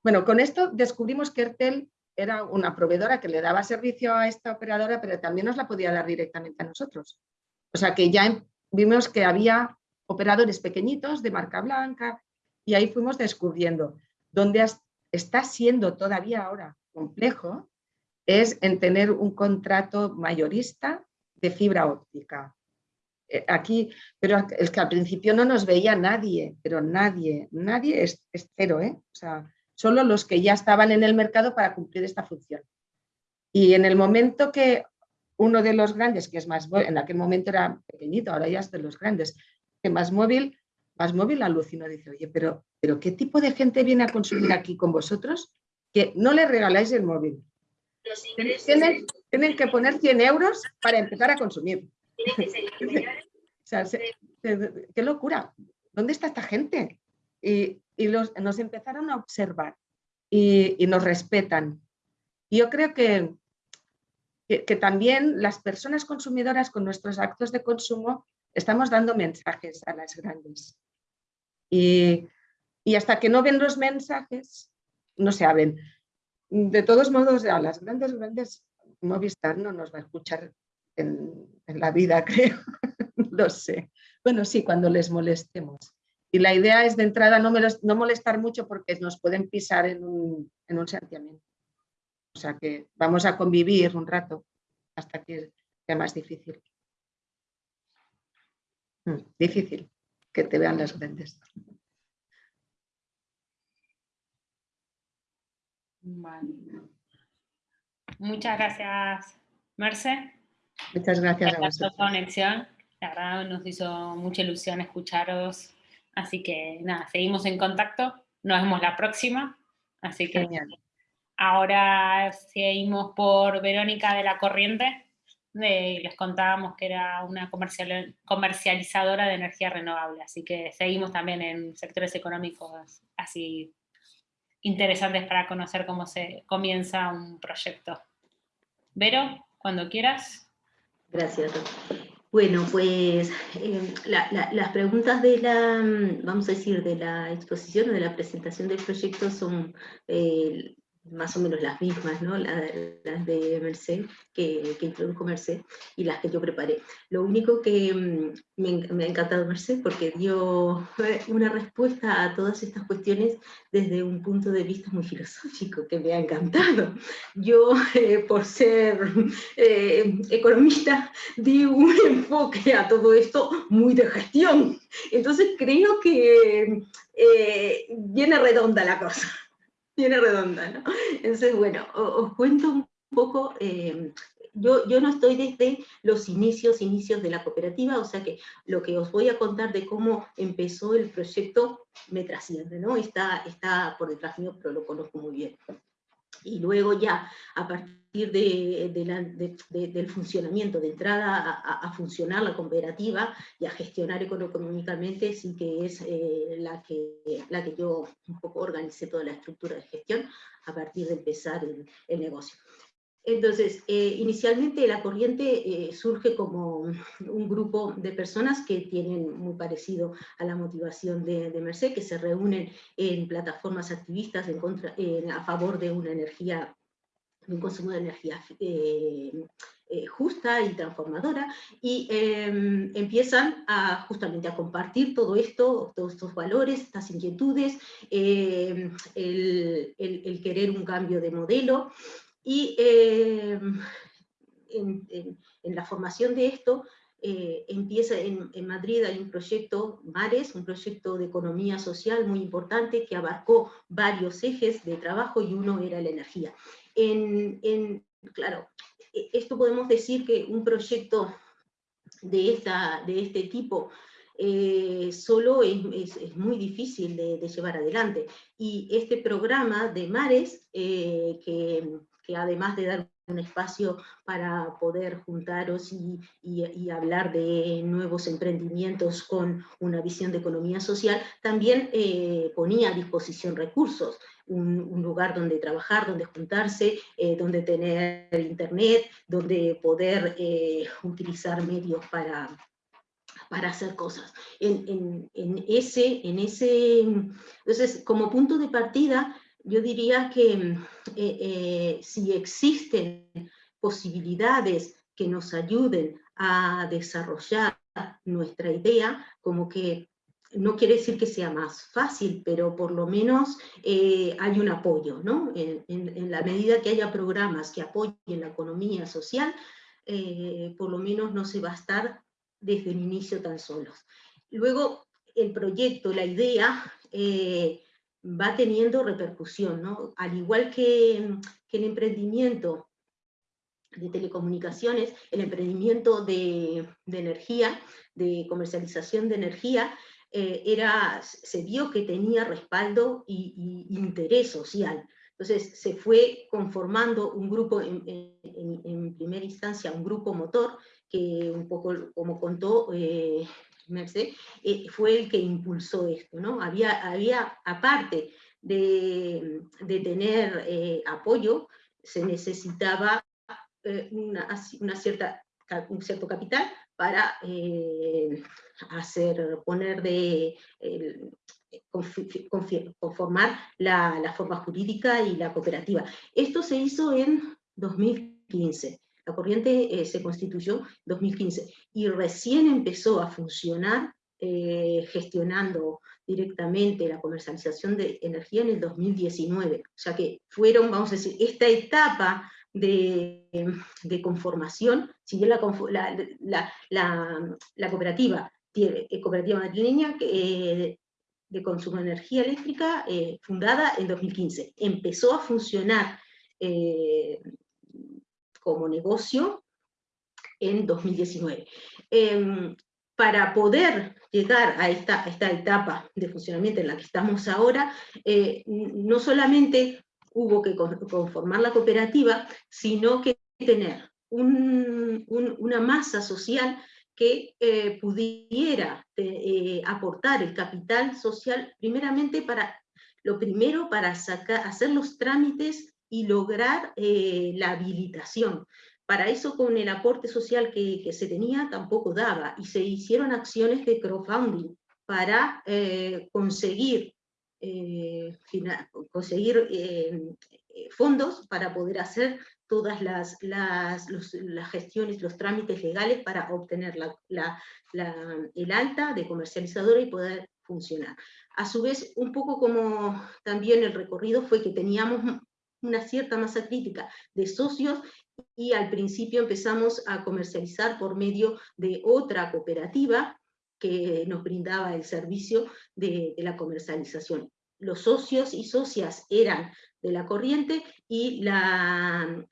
Bueno, con esto descubrimos que Ertel era una proveedora que le daba servicio a esta operadora, pero también nos la podía dar directamente a nosotros. O sea que ya vimos que había operadores pequeñitos de marca blanca y ahí fuimos descubriendo. Donde está siendo todavía ahora complejo es en tener un contrato mayorista de fibra óptica. Eh, aquí, pero es que al principio no nos veía nadie, pero nadie, nadie es, cero, ¿eh? O sea, solo los que ya estaban en el mercado para cumplir esta función. Y en el momento que uno de los grandes, que es más, en aquel momento era pequeñito, ahora ya es de los grandes, que más móvil, más móvil alucinó, dice, oye, pero, pero ¿qué tipo de gente viene a consumir aquí con vosotros que no le regaláis el móvil? Tienen, tienen que poner 100 euros para empezar a consumir. qué locura. ¿Dónde está esta gente? Y, los, nos empezaron a observar y, y nos respetan. Y yo creo que que, también las personas consumidoras con nuestros actos de consumo estamos dando mensajes a las grandes. Y, y hasta que no ven los mensajes, no se abren. De todos modos, a las grandes, grandes, Movistar no nos va a escuchar en, la vida, creo. Lo sé. Bueno, sí, cuando les molestemos. Y la idea es de entrada no, no molestar mucho porque nos pueden pisar en un, en un santiamento. O sea que vamos a convivir un rato hasta que sea más difícil. Mm, difícil que te vean las grandes. Muchas gracias, Merce. Muchas gracias a vosotros. conexión. La verdad nos hizo mucha ilusión escucharos. Así que nada, seguimos en contacto. Nos vemos la próxima. Así que ahora seguimos por Verónica de la Corriente. les contábamos que era una comercializadora de energía renovable. Así que seguimos también en sectores económicos así interesantes para conocer cómo se comienza un proyecto. Vero, cuando quieras. Gracias. Bueno, pues eh, las preguntas de la, vamos a decir, de la exposición o de la presentación del proyecto son eh, más o menos las mismas, ¿no? las, de Merced, que, que, introdujo Merced, y las que yo preparé. Lo único que mm, me, ha encantado Merced, porque dio una respuesta a todas estas cuestiones desde un punto de vista muy filosófico, que me ha encantado. Yo, eh, por ser eh, economista, di un enfoque a todo esto muy de gestión. Entonces creo que eh, viene redonda la cosa tiene redonda, ¿no? Entonces, bueno, os, cuento un poco, eh, yo, yo no estoy desde los inicios, inicios de la cooperativa, o sea que lo que os voy a contar de cómo empezó el proyecto me trasciende, ¿no? Está, está por detrás mío, pero lo conozco muy bien y luego ya a partir de, del funcionamiento, de entrada a, funcionar la cooperativa y a gestionar económicamente, sí que es eh, la, que, la que yo un poco organicé toda la estructura de gestión a partir de empezar el, el negocio. Entonces, eh, inicialmente la corriente eh, surge como un grupo de personas que tienen muy parecido a la motivación de, Merced, que se reúnen en plataformas activistas en contra, a favor de una energía, de un consumo de energía eh, justa y transformadora, y em, empiezan a, justamente a compartir todo esto, todos estos valores, estas inquietudes, em, el querer un cambio de modelo, y eh, en, la formación de esto, eh, empieza en, Madrid hay un proyecto MARES, un proyecto de economía social muy importante que abarcó varios ejes de trabajo y uno era la energía. En, claro, e, esto podemos decir que un proyecto de, esta, de este tipo eh, solo es, muy difícil de, llevar adelante. Y este programa de Mares, que que además de dar un espacio para poder juntaros y, hablar de nuevos emprendimientos con una visión de economía social, también eh, ponía a disposición recursos, un, lugar donde trabajar, donde juntarse, eh, donde tener internet, donde poder eh, utilizar medios para, para hacer cosas. En, en, ese, en ese, entonces, como punto de partida, yo diría que eh, eh, si existen posibilidades que nos ayuden a desarrollar nuestra idea, como que no quiere decir que sea más fácil, pero por lo menos eh, hay un apoyo, ¿no? En, la medida que haya programas que apoyen la economía social, por lo menos no se va a estar desde el inicio tan solos. Luego, el proyecto, la idea, va teniendo repercusión, ¿no? Al igual que, el emprendimiento de telecomunicaciones, el emprendimiento de, energía, de comercialización de energía, eh, era, se vio que tenía respaldo y, interés social. Entonces se fue conformando un grupo, en, primera instancia un grupo motor, que un poco como contó eh, Merced, eh, fue el que impulsó esto, ¿no? Había, había aparte de, tener eh, apoyo, se necesitaba una, cierta, un cierto capital para hacer, poner de, conformar la, la, forma jurídica y la cooperativa. Esto se hizo en 2015. La corriente se constituyó en 2015 y recién empezó a funcionar eh, gestionando directamente la comercialización de energía en el 2019. O sea que fueron, vamos a decir, esta etapa de, conformación, si bien la, cooperativa, tiene, eh, cooperativa madrileña eh, de consumo de energía eléctrica, fundada en 2015, empezó a funcionar como negocio en 2019 para poder llegar a esta, esta, etapa de funcionamiento en la que estamos ahora, eh, no solamente hubo que conformar la cooperativa, sino que tener una masa social que eh, pudiera eh, aportar el capital social, primeramente para, lo primero para sacar, hacer los trámites y lograr la habilitación. Para eso con el aporte social que, se tenía tampoco daba y se hicieron acciones de crowdfunding para eh, conseguir, eh, conseguir eh, fondos para poder hacer todas las, las, las, gestiones, los trámites legales para obtener la, el alta de comercializadora y poder funcionar. A su vez, un poco como también el recorrido fue que teníamos una cierta masa crítica de socios y al principio empezamos a comercializar por medio de otra cooperativa que nos brindaba el servicio de, la comercialización. Los socios y socias eran de la corriente y la,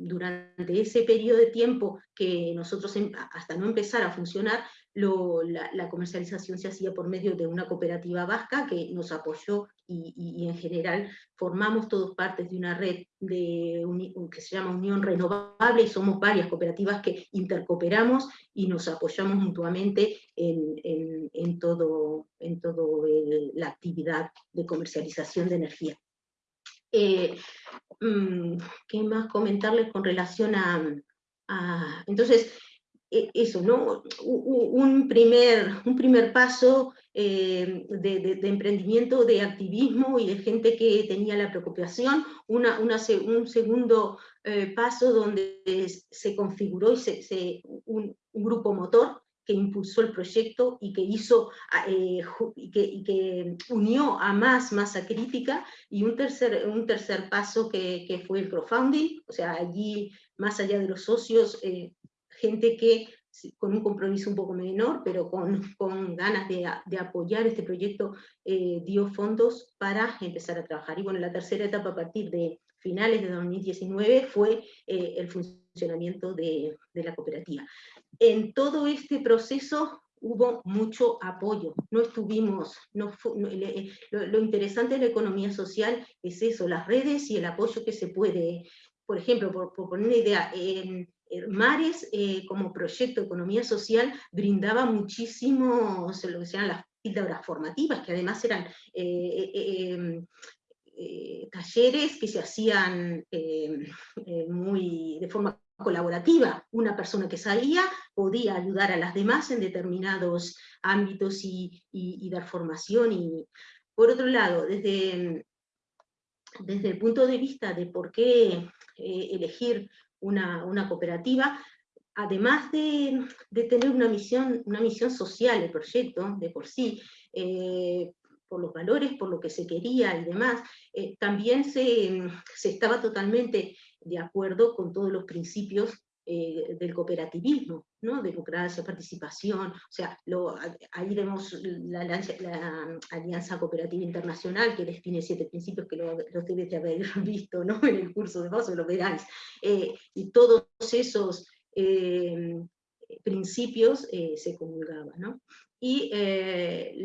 durante ese periodo de tiempo que nosotros, em, hasta no empezar a funcionar, la, comercialización se hacía por medio de una cooperativa vasca que nos apoyó y, en general formamos todos partes de una red que se llama Unión Renovable y somos varias cooperativas que intercooperamos y nos apoyamos mutuamente en, todo, en todo la actividad de comercialización de energía. Eh, mm, ¿Qué más comentarles con relación a, a entonces, eso, ¿no? Un primer, un primer paso eh, de, emprendimiento, de activismo y de gente que tenía la preocupación, una, un segundo eh, paso donde se configuró y se, un, grupo motor que impulsó el proyecto y que hizo eh, y, que, unió a más masa crítica y un tercer, un tercer paso que, que fue el crowdfunding, o sea, allí más allá de los socios, gente que con un compromiso un poco menor, pero con, con ganas de, de, apoyar este proyecto, eh, dio fondos para empezar a trabajar. Y bueno, la tercera etapa a partir de finales de 2019 fue eh, el funcionamiento de, de, la cooperativa. En todo este proceso hubo mucho apoyo, no estuvimos, no, lo, lo, interesante de la economía social es eso, las redes y el apoyo que se puede, por ejemplo, por, por poner una idea, eh, Mares, eh, como proyecto de economía social, brindaba muchísimo lo que se llaman las píldoras formativas, que además eran eh, em, talleres que se hacían muy de forma colaborativa. Una persona que sabía podía ayudar a las demás en determinados ámbitos y, dar formación. Y, por otro lado, desde, desde el punto de vista de por qué elegir una, cooperativa, además de, tener una misión, una misión social el proyecto de por sí, eh, por los valores, por lo que se quería y demás, eh, también se, estaba totalmente de acuerdo con todos los principios eh, del cooperativismo, ¿no? democracia, participación, o sea, ahí vemos la, Alianza Cooperativa Internacional que define siete principios que los debes de haber visto ¿no? en el curso de paso, lo veráis, eh, y todos esos eh, principios se comulgaban. ¿no? Y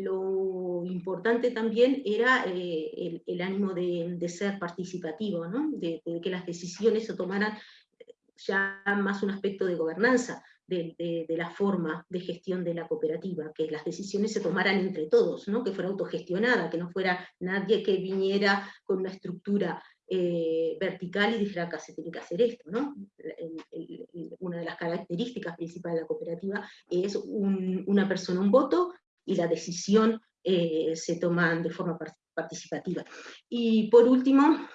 lo importante también era el, ánimo de, ser participativo, ¿no? de, de, que las decisiones se tomaran ya más un aspecto de gobernanza, de, la forma de gestión de la cooperativa, que las decisiones se tomaran entre todos, ¿no? que fuera autogestionada, que no fuera nadie que viniera con una estructura eh, vertical y dijera que se tiene que hacer esto. ¿no? una de las características principales de la cooperativa es una persona, un voto, y la decisión eh, se toma de forma participativa. Y por último,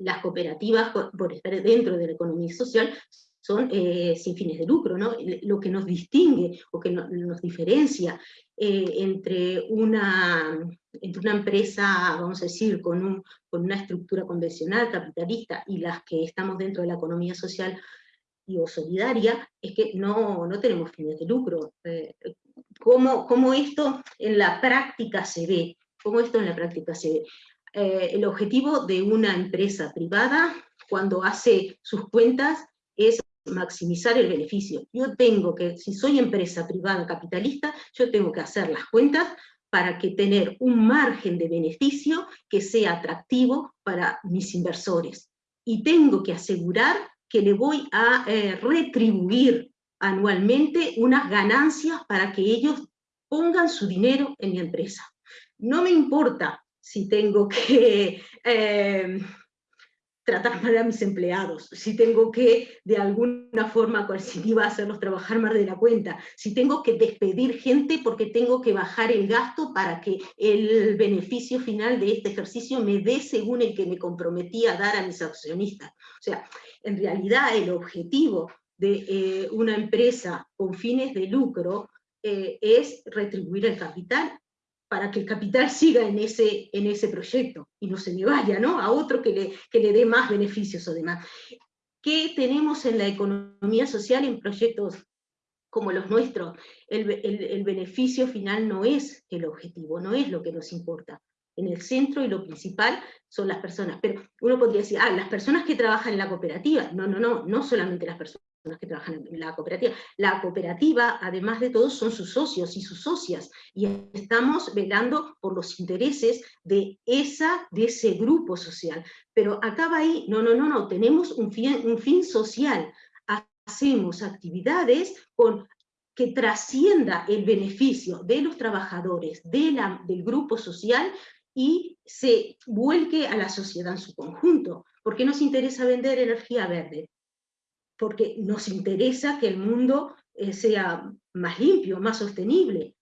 las cooperativas, por, estar dentro de la economía social, son eh, sin fines de lucro, ¿no? Lo que nos distingue o que nos diferencia eh, entre, una, entre una empresa, vamos a decir, con, un, con una estructura convencional, capitalista, y las que estamos dentro de la economía social y o solidaria, es que no, no tenemos fines de lucro. Eh, ¿cómo, ¿Cómo esto en la práctica se ve? ¿Cómo esto en la práctica se ve? El objetivo de una empresa privada, cuando hace sus cuentas, es maximizar el beneficio. Yo tengo que, si soy empresa privada capitalista, yo tengo que hacer las cuentas para que tener un margen de beneficio que sea atractivo para mis inversores. Y tengo que asegurar que le voy a eh, retribuir anualmente unas ganancias para que ellos pongan su dinero en mi empresa. No me importa si tengo que eh, tratar mal a mis empleados, si tengo que de alguna forma coercitiva hacerlos trabajar más de la cuenta, si tengo que despedir gente porque tengo que bajar el gasto para que el beneficio final de este ejercicio me dé según el que me comprometí a dar a mis accionistas. O sea, en realidad el objetivo de eh, una empresa con fines de lucro eh, es retribuir el capital para que el capital siga en ese, en ese proyecto y no se me vaya ¿no? a otro que le, que le dé más beneficios o demás. ¿Qué tenemos en la economía social en proyectos como los nuestros? El, el, beneficio final no es el objetivo, no es lo que nos importa. En el centro y lo principal son las personas. Pero uno podría decir, ah, las personas que trabajan en la cooperativa. No, no, no, no solamente las personas que trabajan en la cooperativa. La cooperativa, además de todo, son sus socios y sus socias, y estamos velando por los intereses de, esa, de ese grupo social. Pero acaba ahí, no, no, no, no, tenemos un fin, un fin social, hacemos actividades con que trascienda el beneficio de los trabajadores, de la, del grupo social, y se vuelque a la sociedad en su conjunto. ¿Por qué nos interesa vender energía verde? Porque nos interesa que el mundo eh, sea más limpio, más sostenible.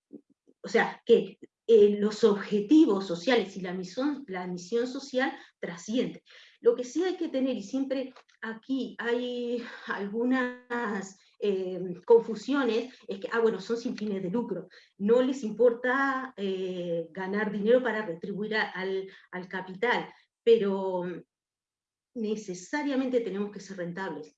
O sea, que eh, los objetivos sociales y la misión, la misión social trascienden. Lo que sí hay que tener, y siempre aquí hay algunas eh, confusiones, es que, ah, bueno, son sin fines de lucro, no les importa ganar dinero para retribuir al capital, pero necesariamente tenemos que ser rentables.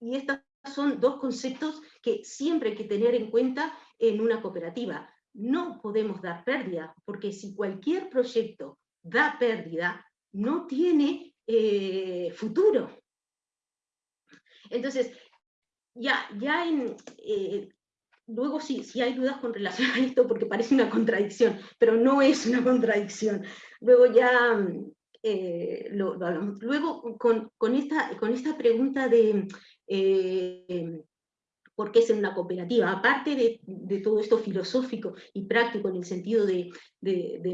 Y estos son dos conceptos que siempre hay que tener en cuenta en una cooperativa. No podemos dar pérdida, porque si cualquier proyecto da pérdida, no tiene eh, futuro. Entonces, ya, ya en, eh, luego sí, sí hay dudas con relación a esto porque parece una contradicción, pero no es una contradicción. Luego ya eh, lo, hablamos. Luego con, con, esta, con esta pregunta de eh, por qué ser una cooperativa. Aparte de, todo esto filosófico y práctico en el sentido de,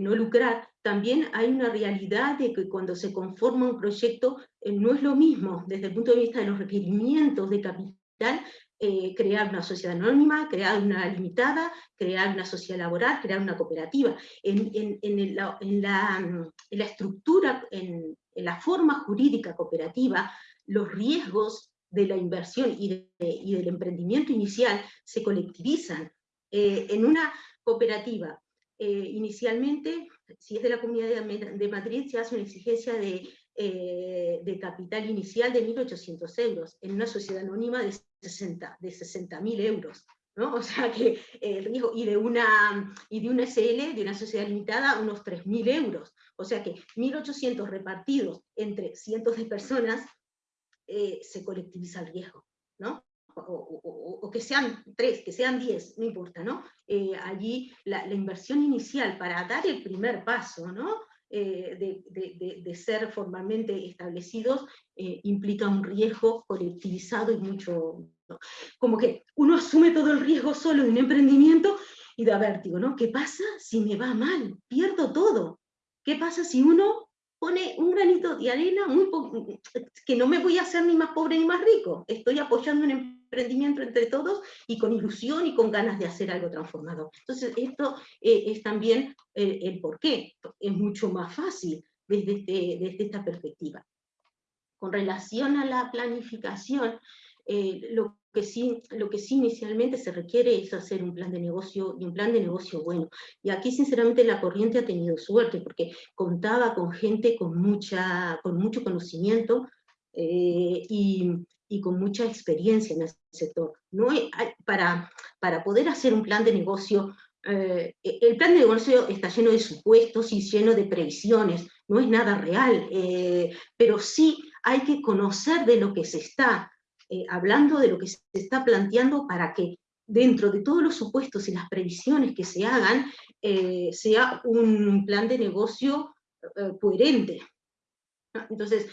no lucrar, también hay una realidad de que cuando se conforma un proyecto eh, no es lo mismo desde el punto de vista de los requerimientos de capital, eh, crear una sociedad anónima, crear una limitada, crear una sociedad laboral, crear una cooperativa. En, la, en la, estructura, en, la forma jurídica cooperativa, los riesgos de la inversión y, del emprendimiento inicial se colectivizan. Eh, en una cooperativa, eh, inicialmente, si es de la Comunidad de, Madrid, se hace una exigencia de, eh, de capital inicial de 1.800 euros, en una sociedad anónima de 60.000 de 60 euros. ¿no? O sea que el riesgo, y de, una, y de una SL, de una sociedad limitada, unos 3.000 euros. O sea que 1.800 repartidos entre cientos de personas eh, se colectiviza el riesgo, ¿no? O, que sean tres, que sean diez, no importa, ¿no? Eh, allí la, inversión inicial para dar el primer paso, ¿no? Eh, de, ser formalmente establecidos implica un riesgo colectivizado y mucho, Como que uno asume todo el riesgo solo de un emprendimiento y da vértigo, ¿no? ¿Qué pasa si me va mal? Pierdo todo. ¿Qué pasa si uno pone un granito de arena que no me voy a hacer ni más pobre ni más rico? Estoy apoyando un emprendimiento entre todos y con ilusión y con ganas de hacer algo transformador. Entonces, esto eh, es también el, el por qué. Es mucho más fácil desde, este, desde esta perspectiva. Con relación a la planificación, eh, lo, que sí, lo que sí inicialmente se requiere es hacer un plan de negocio y un plan de negocio bueno. Y aquí sinceramente la corriente ha tenido suerte porque contaba con gente con, mucha, con mucho conocimiento eh, y, con mucha experiencia en el sector. No para, para poder hacer un plan de negocio eh, el plan de negocio está lleno de supuestos y lleno de previsiones, no es nada real, pero sí hay que conocer de lo que se está eh, hablando de lo que se está planteando para que dentro de todos los supuestos y las previsiones que se hagan, eh, sea un plan de negocio eh, coherente. Entonces,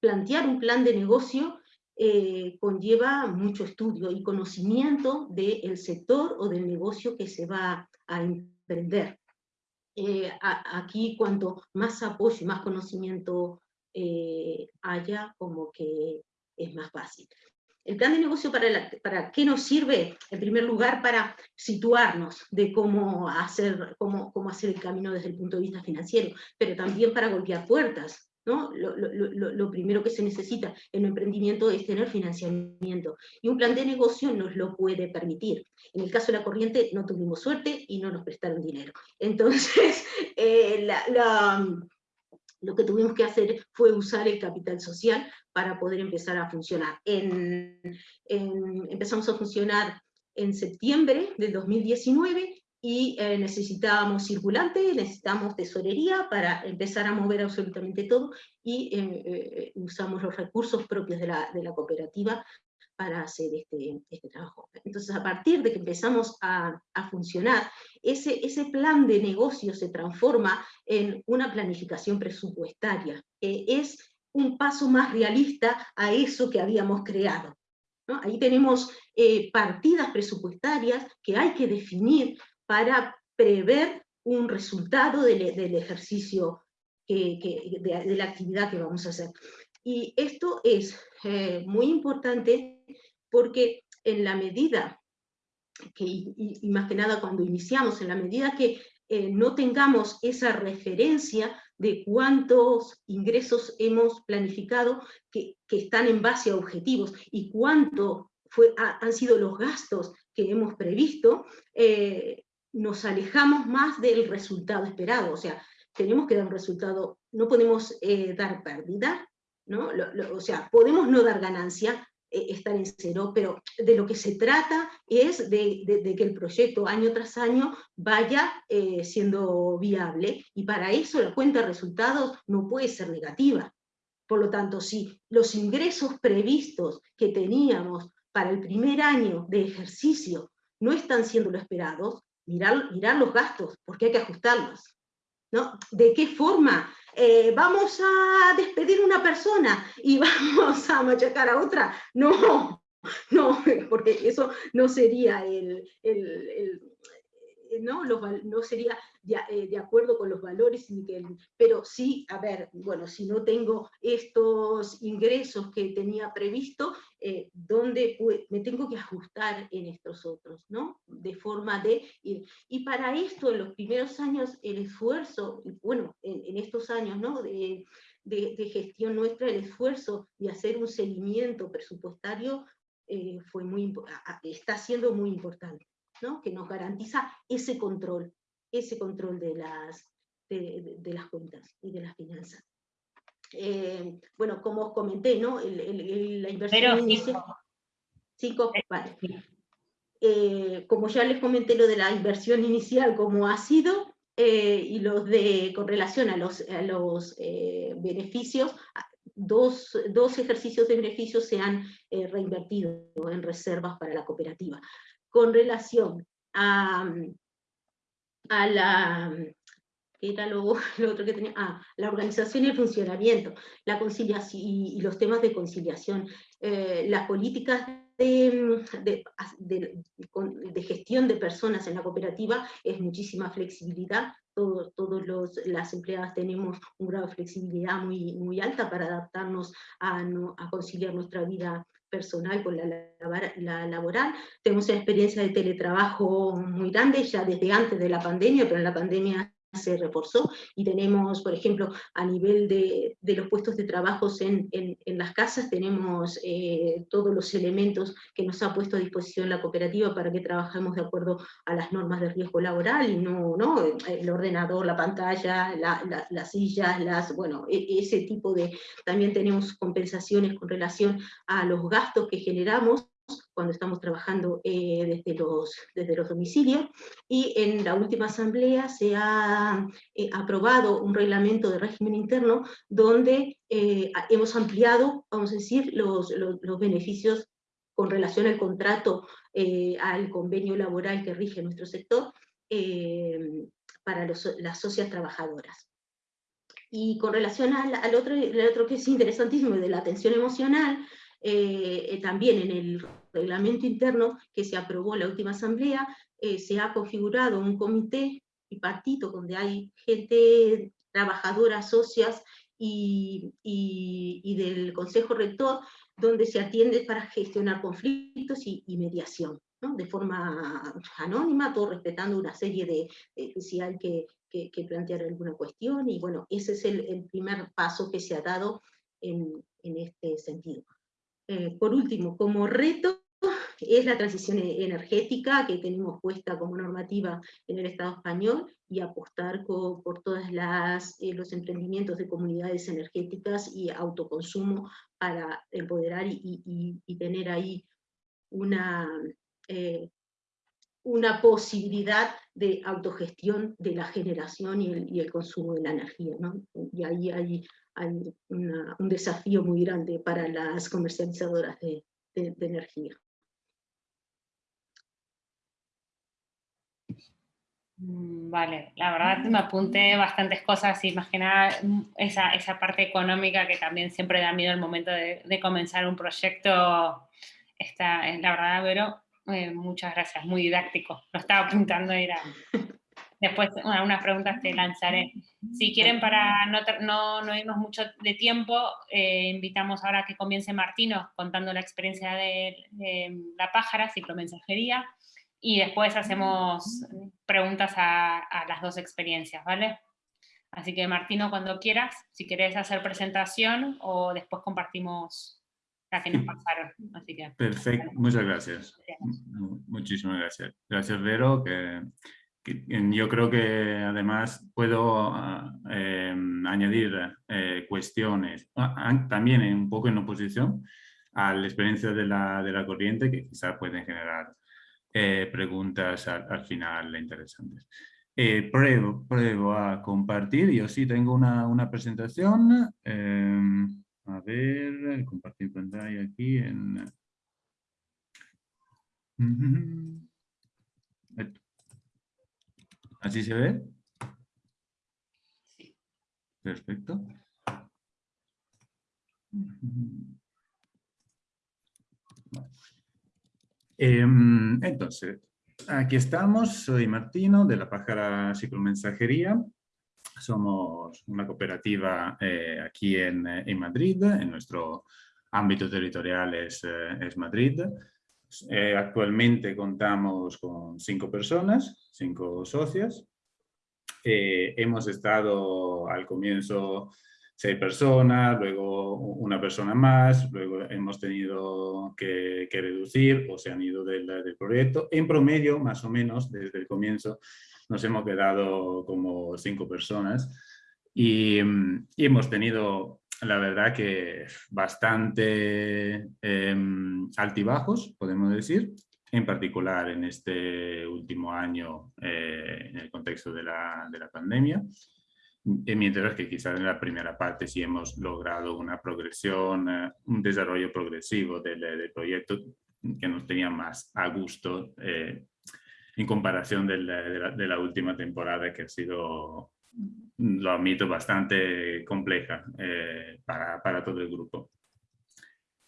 plantear un plan de negocio conlleva mucho estudio y conocimiento del sector o del negocio que se va a emprender. aquí cuanto más apoyo y más conocimiento eh, haya como que es más fácil. El plan de negocio para, para qué nos sirve? En primer lugar, para situarnos de cómo hacer, cómo, cómo hacer el camino desde el punto de vista financiero, pero también para golpear puertas. ¿no? Lo, lo, lo, primero que se necesita en un emprendimiento es tener financiamiento, y un plan de negocio nos lo puede permitir. En el caso de la corriente no tuvimos suerte y no nos prestaron dinero. Entonces, eh, la, lo que tuvimos que hacer fue usar el capital social para poder empezar a funcionar. empezamos a funcionar en septiembre del 2019 y eh, necesitábamos circulante, necesitábamos tesorería para empezar a mover absolutamente todo y eh, eh, usamos los recursos propios de la, de la cooperativa para hacer este, este, trabajo. Entonces, a partir de que empezamos a, funcionar, ese, ese, plan de negocio se transforma en una planificación presupuestaria. es un paso más realista a eso que habíamos creado. Ahí tenemos eh, partidas presupuestarias que hay que definir para prever un resultado del, ejercicio, que, de, la actividad que vamos a hacer. Y esto es eh, muy importante porque en la medida que, y, más que nada cuando iniciamos, en la medida que eh, no tengamos esa referencia de cuántos ingresos hemos planificado que, están en base a objetivos y cuánto fue, han sido los gastos que hemos previsto, eh, nos alejamos más del resultado esperado. O sea, tenemos que dar un resultado, no podemos dar pérdida, ¿no? o sea, podemos no dar ganancia, eh, estar en cero, pero de lo que se trata es de, que el proyecto año tras año vaya eh, siendo viable, y para eso la cuenta de resultados no puede ser negativa. Por lo tanto, si los ingresos previstos que teníamos para el primer año de ejercicio no están siendo lo esperados, mirar, mirar los gastos, porque hay que ajustarlos. ¿No? ¿De qué forma eh, vamos a despedir una persona y vamos a machacar a otra. No, no, porque eso no sería el, ¿no? no sería eh, de, acuerdo con los valores, pero sí, a ver, bueno, si no tengo estos ingresos que tenía previsto, eh, ¿dónde me tengo que ajustar en estos otros? ¿no? De forma de ir. Y para esto, en los primeros años, el esfuerzo, bueno, en, estos años ¿no? de, de, gestión nuestra, el esfuerzo de hacer un seguimiento presupuestario eh, fue muy, está siendo muy importante que nos garantiza ese control, ese control de las, de, las cuentas y de las finanzas. Eh, bueno, como os comenté, ¿no? la inversión inicial... Cinco, vale. Eh, como ya les comenté lo de la inversión inicial, como ha sido, eh, y los de, con relación a los, a los beneficios, dos, dos, ejercicios de beneficios se han reinvertido en reservas para la cooperativa con relación a, la era otro que tenía, ah, la organización y el funcionamiento, la conciliación y, los temas de conciliación, eh, las políticas de, de, gestión de personas en la cooperativa es muchísima flexibilidad, todos, los, las empleadas tenemos un grado de flexibilidad muy, muy alta para adaptarnos a, a conciliar nuestra vida personal con la, la, laboral. Tenemos una experiencia de teletrabajo muy grande ya desde antes de la pandemia, pero en la pandemia se reforzó y tenemos, por ejemplo, a nivel de, de los puestos de trabajo en, en, las casas, tenemos eh, todos los elementos que nos ha puesto a disposición la cooperativa para que trabajemos de acuerdo a las normas de riesgo laboral y no, no el ordenador, la pantalla, la, las sillas, las, bueno, e, ese tipo de... También tenemos compensaciones con relación a los gastos que generamos cuando estamos trabajando eh, desde, los, desde los domicilios, y en la última asamblea se ha eh, aprobado un reglamento de régimen interno donde eh, hemos ampliado, vamos a decir, los, los, beneficios con relación al contrato, al convenio laboral que rige nuestro sector, para las socias trabajadoras. Y con relación al, al, otro, al otro que es interesantísimo, de la atención emocional, eh, eh, también en el reglamento interno que se aprobó en la última asamblea, eh, se ha configurado un comité bipartito donde hay gente trabajadora, socias y, del Consejo Rector, donde se atiende para gestionar conflictos y, mediación, de forma anónima, todo respetando una serie de, si hay que, plantear alguna cuestión, y bueno, ese es el, primer paso que se ha dado en, en este sentido. Eh, por último, como reto es la transición e-, energética que tenemos puesta como normativa en el Estado español y apostar por todos eh, los emprendimientos de comunidades energéticas y autoconsumo para empoderar y, tener ahí una, eh, una posibilidad de autogestión de la generación y el, consumo de la energía. Y ahí hay hay un desafío muy grande para las comercializadoras de, energía. Mm, vale, la verdad me apunté bastantes cosas y más que nada mm, esa, esa parte económica que también siempre da miedo al momento de, comenzar un proyecto. Está, la verdad, Vero, eh, muchas gracias, muy didáctico. Lo estaba apuntando era Después unas preguntas te lanzaré. Si quieren, para no, no, no irnos mucho de tiempo, eh, invitamos ahora a que comience Martino contando la experiencia de, la pájara, ciclomensajería, y después hacemos preguntas a, las dos experiencias, ¿vale? Así que Martino, cuando quieras, si querés hacer presentación o después compartimos la que nos pasaron. Así que, Perfecto, muchas gracias. Muchísimas gracias. Gracias, Vero, que yo creo que además puedo ah, em, añadir eh, cuestiones, ah, también un poco en oposición a la experiencia de la, de la corriente que quizás pueden generar eh, preguntas al, final interesantes. Eh, pruebo, pruebo, a compartir, yo sí tengo una, una presentación, em, a ver, compartir pantalla aquí en... ¿Así se ve? Sí. Perfecto. Em, entonces, aquí estamos, soy Martino de la Pájara Ciclomensajería. Somos una cooperativa eh, aquí en, Madrid, en nuestro ámbito territorial es, eh, es Madrid. Eh, actualmente contamos con cinco personas, cinco socias. Eh, hemos estado al comienzo seis personas, luego una persona más, luego hemos tenido que, reducir o se han ido del, proyecto. En promedio, más o menos, desde el comienzo, nos hemos quedado como cinco personas y, hemos tenido la verdad que bastante em, altibajos, podemos decir, en particular en este último año eh, en el contexto de la pandemia, mientras que quizás en la primera parte sí hemos logrado una progresión, eh, un desarrollo progresivo del, del, proyecto que nos tenía más a gusto eh, en comparación de la, de, la, última temporada que ha sido lo admito, bastante compleja para, para todo el grupo.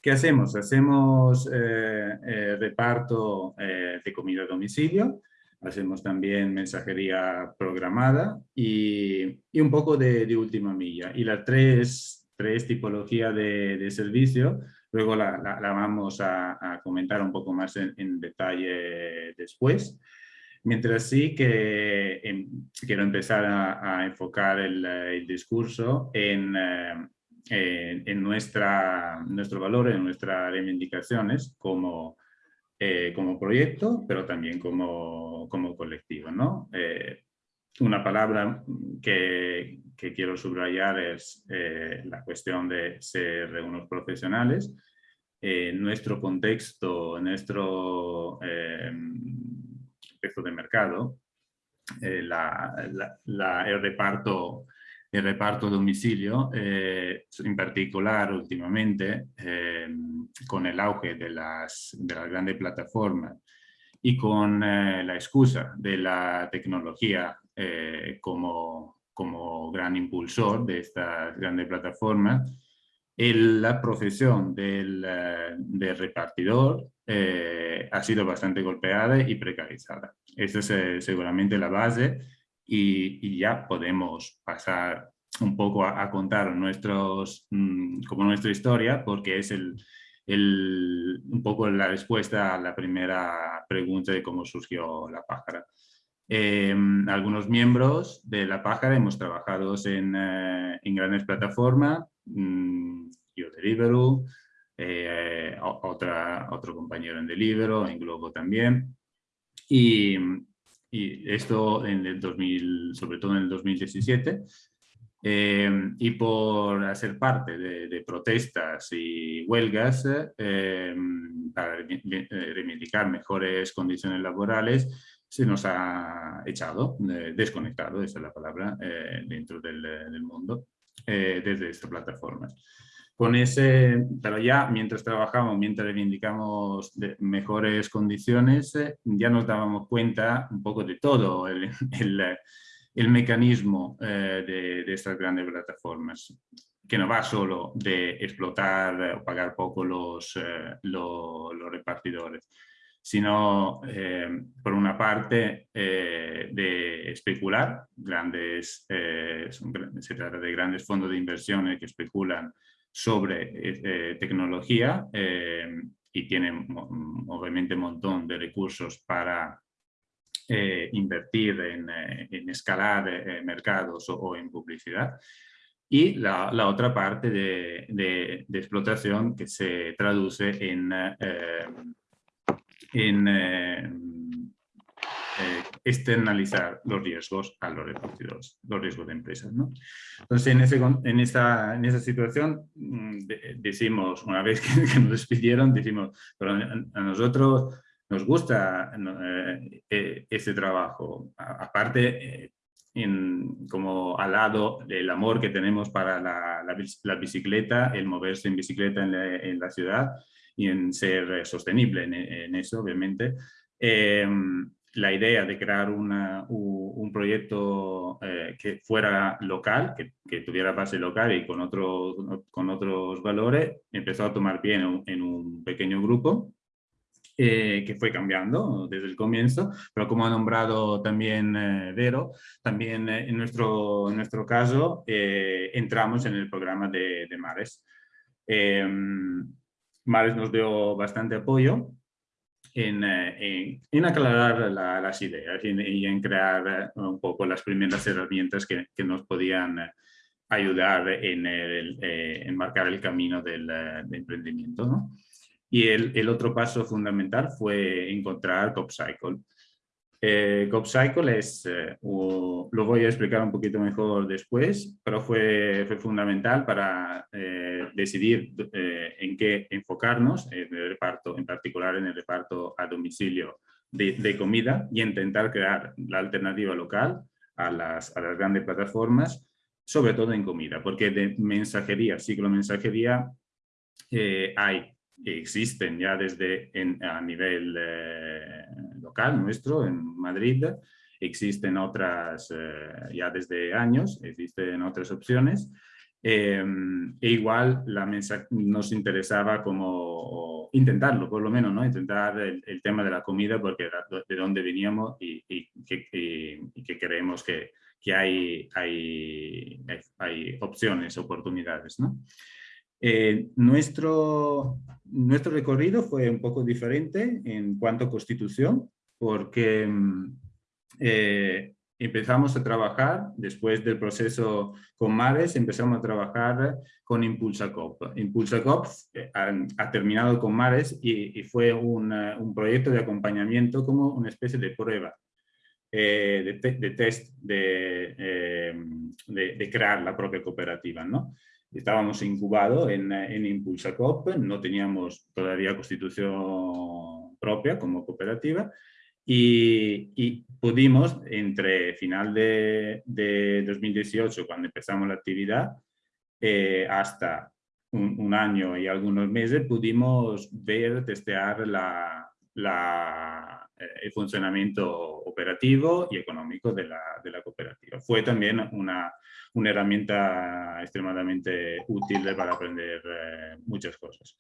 ¿Qué hacemos? Hacemos reparto de comida a domicilio, hacemos también mensajería programada y, y un poco de, de, última milla. Y las tres, tres tipologías de, de servicio, luego la, la, la vamos a, a, comentar un poco más en, en detalle después. Mientras sí que en, quiero empezar a, a enfocar el, el, discurso en, eh, en nuestra, nuestro valor, en nuestras reivindicaciones como eh, como proyecto, pero también como, como colectivo. ¿no? Eh, una palabra que, quiero subrayar es eh, la cuestión de ser unos profesionales. Nuestro contexto, nuestro contexto de mercado, el reparto el reparto a domicilio, eh, en particular últimamente eh, con el auge de las, de las grandes plataformas y con eh, la excusa de la tecnología eh, como, como gran impulsor de estas grandes plataformas, la profesión del, eh, del repartidor eh, ha sido bastante golpeada y precarizada. Esa es seguramente la base y, y, ya podemos pasar un poco a, a contar nuestros, mmm, como nuestra historia, porque es el, el, un poco la respuesta a la primera pregunta de cómo surgió la pájara. Eh, algunos miembros de la pájara hemos trabajado en, eh, en grandes plataformas, mmm, yo Deliveroo, eh, otra, otro compañero en Deliveroo, en Globo también. Y, y esto en el 2000, sobre todo en el 2017, eh, y por hacer parte de, de protestas y huelgas eh, para reivindicar mejores condiciones laborales, se nos ha echado, eh, desconectado, esa es la palabra, eh, dentro del, del mundo, eh, desde esta plataforma con ese, pero ya mientras trabajamos, mientras reivindicamos mejores condiciones, eh, ya nos dábamos cuenta un poco de todo el, el, mecanismo eh, de, de, estas grandes plataformas, que no va solo de explotar o pagar poco los, eh, los, los repartidores, sino por una parte de especular, grandes, se trata de grandes fondos de inversiones que especulan sobre eh, tecnología eh, y tienen obviamente un montón de recursos para eh, invertir en, en escalar mercados o, en publicidad. Y la, otra parte de, de, explotación que se traduce en eh, externalizar los riesgos a los repartidores, los riesgos de empresas. ¿no? Entonces, en, ese, en, esa, en esa situación mm, de, decimos, una vez que, que, nos despidieron, decimos, pero a, nosotros nos gusta eh, eh, este trabajo. A, aparte, eh, en, como al lado del amor que tenemos para la, la, la bicicleta, el moverse en bicicleta en la, en la, ciudad y en ser sostenible en, en eso, obviamente. Eh, la idea de crear una, un proyecto eh, que fuera local, que, tuviera base local y con, otro, con otros valores, empezó a tomar pie en un, pequeño grupo eh, que fue cambiando desde el comienzo, pero como ha nombrado también eh, Vero, también eh, en, nuestro, en nuestro caso entramos en el programa de, de Mares. Em, Mares nos dio bastante apoyo en, eh, en, aclarar la, las ideas y en, crear eh, un poco las primeras herramientas que, que nos podían eh, ayudar en, el, en marcar el camino del, del emprendimiento. ¿no? Y el, el, otro paso fundamental fue encontrar CopCycle. Eh, CopCycle es, eh, o, lo voy a explicar un poquito mejor después, pero fue, fue fundamental para eh, decidir eh, en qué enfocarnos, en el reparto, en particular en el reparto a domicilio de, de comida y intentar crear la alternativa local a las, a las grandes plataformas, sobre todo en comida, porque de mensajería, ciclo mensajería, eh, hay existen ya desde en, a nivel eh, nuestro, en Madrid, existen otras, ya desde años, existen otras opciones. e igual la mesa nos interesaba como intentarlo, por lo menos, ¿no? intentar el, tema de la comida porque era de dónde veníamos y, y, y que, creemos que, que hay, hay, hay, opciones, oportunidades. ¿no? Eh, nuestro, nuestro recorrido fue un poco diferente en cuanto a constitución, porque mm, eh, empezamos a trabajar, después del proceso con Mares, empezamos a trabajar con Impulsa COP. Impulsa COP eh, ha, terminado con Mares y, fue un, un, proyecto de acompañamiento como una especie de prueba, de, de, test de, de, de, crear la propia cooperativa. ¿no? estábamos incubados en, en Impulsa Coop, no teníamos todavía constitución propia como cooperativa y, pudimos entre final de, 2018, cuando empezamos la actividad, eh, hasta un, año y algunos meses, pudimos ver, testear la, la, eh, el funcionamiento operativo y económico de la, de la cooperativa. Fue también una, una herramienta extremadamente útil para aprender eh, muchas cosas.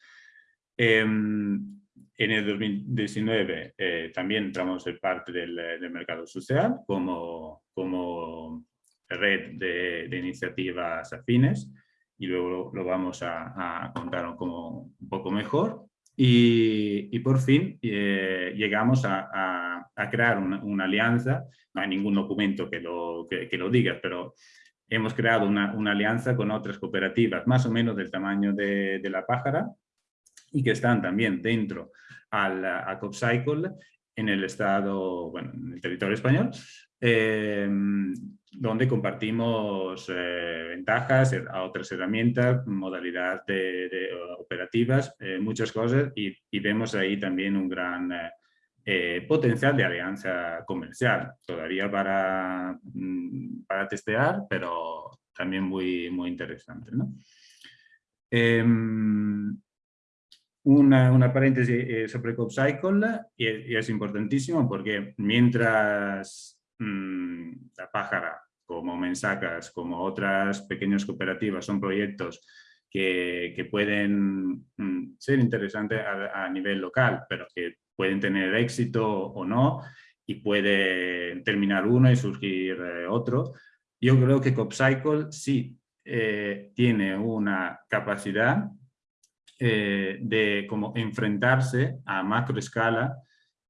Em, en el 2019 eh, también entramos en parte del, del, mercado social como, como red de, de iniciativas afines y luego lo, vamos a, a, contar como un poco mejor. Y, y por fin eh, llegamos a, a, a crear una, una, alianza, no hay ningún documento que lo, que, que lo diga, pero hemos creado una, una, alianza con otras cooperativas más o menos del tamaño de, de la pájara y que están también dentro al, a CopCycle en el estado, bueno, en el territorio español, eh, donde compartimos eh, ventajas, a otras herramientas, modalidad de, operativas, eh, muchas cosas y, y, vemos ahí también un gran eh, eh, potencial de alianza comercial, todavía para, mm, para testear, pero también muy, muy interesante. ¿no? Una, una, paréntesis eh, sobre CopCycle, y, y, es importantísimo porque mientras mmm, la pájara, como Mensacas, como otras pequeñas cooperativas, son proyectos que, que pueden mmm, ser interesantes a, a, nivel local, pero que pueden tener éxito o no y puede terminar uno y surgir eh, otro. Yo creo que CopCycle sí eh, tiene una capacidad eh, de como enfrentarse a macro escala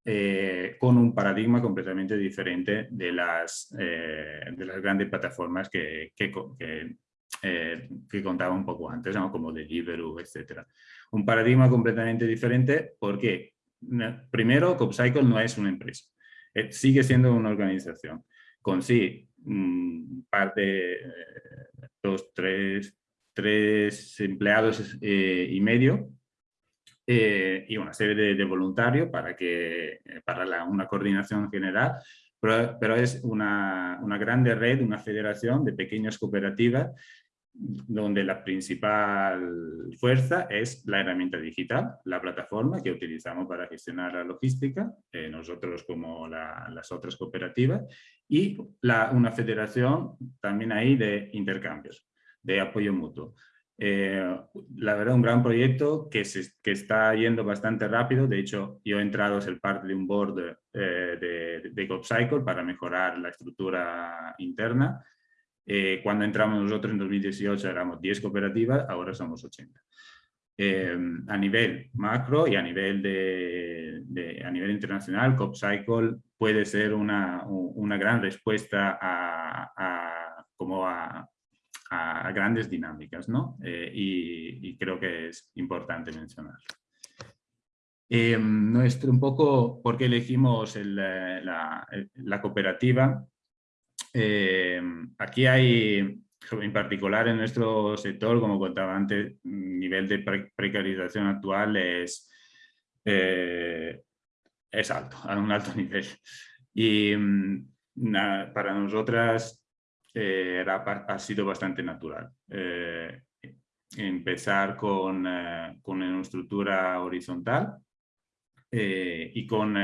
eh, con un paradigma completamente diferente de las, eh, de las grandes plataformas que, que, que, que contaba un poco antes, ¿no? como Deliveroo, etc. Un paradigma completamente diferente porque primero, CopCycle no es una empresa, eh, sigue siendo una organización con sí mm, par de eh, dos, tres, tres empleados eh, y medio eh, y una serie de, de, voluntarios para, que, para la, una coordinación general, pero, pero es una, una grande red, una federación de pequeñas cooperativas donde la principal fuerza es la herramienta digital, la plataforma que utilizamos para gestionar la logística, eh, nosotros como la, las otras cooperativas, y la, una federación también ahí de intercambios, de apoyo mutuo. Eh, la verdad, un gran proyecto que, se, que está yendo bastante rápido. De hecho, yo he entrado a ser parte de un board eh, de, de GoPcycle para mejorar la estructura interna eh, cuando entramos nosotros en 2018 éramos 10 cooperativas, ahora somos 80. Eh, a nivel macro y a nivel, de, de, a nivel internacional, CopCycle puede ser una, una gran respuesta a, a como a, a, grandes dinámicas, ¿no? Eh, y, y, creo que es importante mencionar. Eh, nuestro, un poco por qué elegimos el, la, la cooperativa eh, aquí hay, en particular en nuestro sector, como contaba antes, nivel de pre precarización actual es, eh, es alto, a un alto nivel. Y na, para nosotras eh, era, ha sido bastante natural. Eh, empezar con, eh, con, una estructura horizontal eh, y con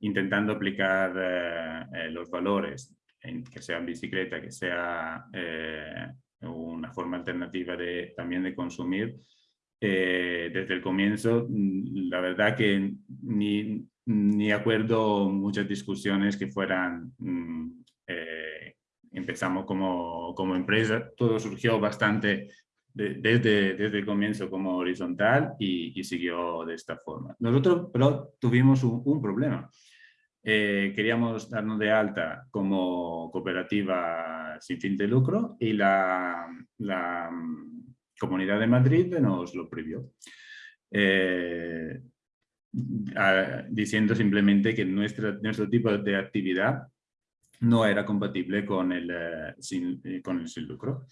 intentando aplicar los valores, que sea bicicleta, que sea una forma alternativa de, también de consumir, desde el comienzo, mm, la verdad que ni, ni acuerdo muchas discusiones que fueran, mm, eh, empezamos como, como, empresa, todo surgió bastante desde, desde el comienzo como horizontal y, siguió de esta forma. Nosotros pero tuvimos un, problema. Eh, queríamos darnos de alta como cooperativa sin fin de lucro y la, la mm, Comunidad de Madrid nos lo prohibió. Eh, diciendo simplemente que nuestra, nuestro tipo de actividad no era compatible con el, eh, sin, eh, con el sin lucro.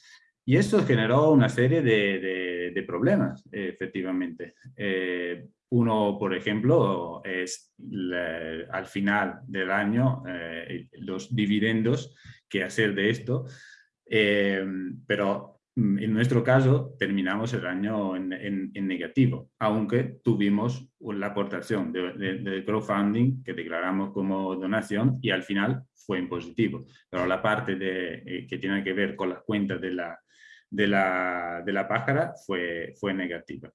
Y esto generó una serie de, de, problemas, efectivamente. Eh, uno, por ejemplo, es al final del año los dividendos que hacer de esto, pero en nuestro caso, terminamos el año en, negativo, aunque tuvimos la aportación de, crowdfunding que declaramos como donación y al final fue en positivo. Pero la parte de, eh, que tiene que ver con las cuentas de la, de la, de la pájara fue, fue negativa.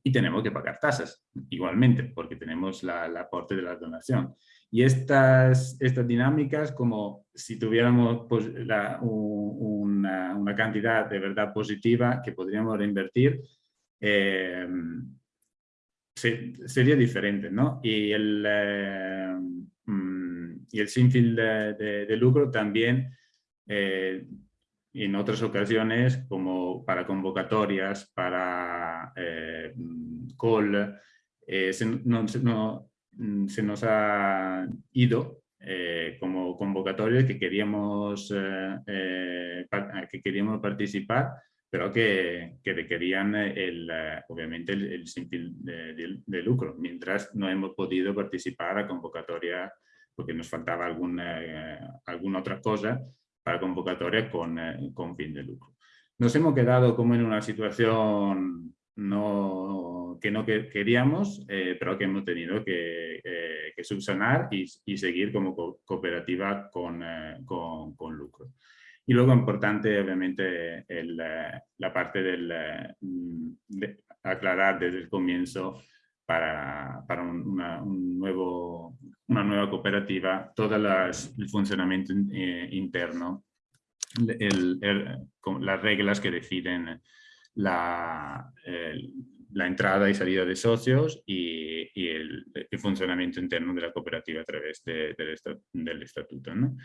Y tenemos que pagar tasas igualmente, porque tenemos la, el aporte de la donación. Y estas, estas dinámicas, como si tuviéramos pues, una, una, cantidad de verdad positiva que podríamos reinvertir, eh, sería diferente, ¿no? Y el, eh, mm, y el sin de, de, lucro también, eh, en otras ocasiones, como para convocatorias, para call, no, no, Mm, se nos ha ido eh, como convocatoria que queríamos, eh, eh, que queríamos participar, pero que, que requerían el, obviamente el, el de, lucro, mientras no hemos podido participar a convocatoria porque nos faltaba alguna, alguna otra cosa para convocatoria con, con fin de lucro. Nos hemos quedado como en una situación no, que no queríamos, eh, pero que hemos tenido que, eh, subsanar y, seguir como cooperativa eh, con, con, lucro. Y luego importante, obviamente, la parte del, de aclarar desde el comienzo para, para un, nuevo, una nueva cooperativa todo el funcionamiento interno, las reglas que deciden la, la entrada y salida de socios y, y el, funcionamiento interno de la cooperativa a través de, del estatuto. ¿no?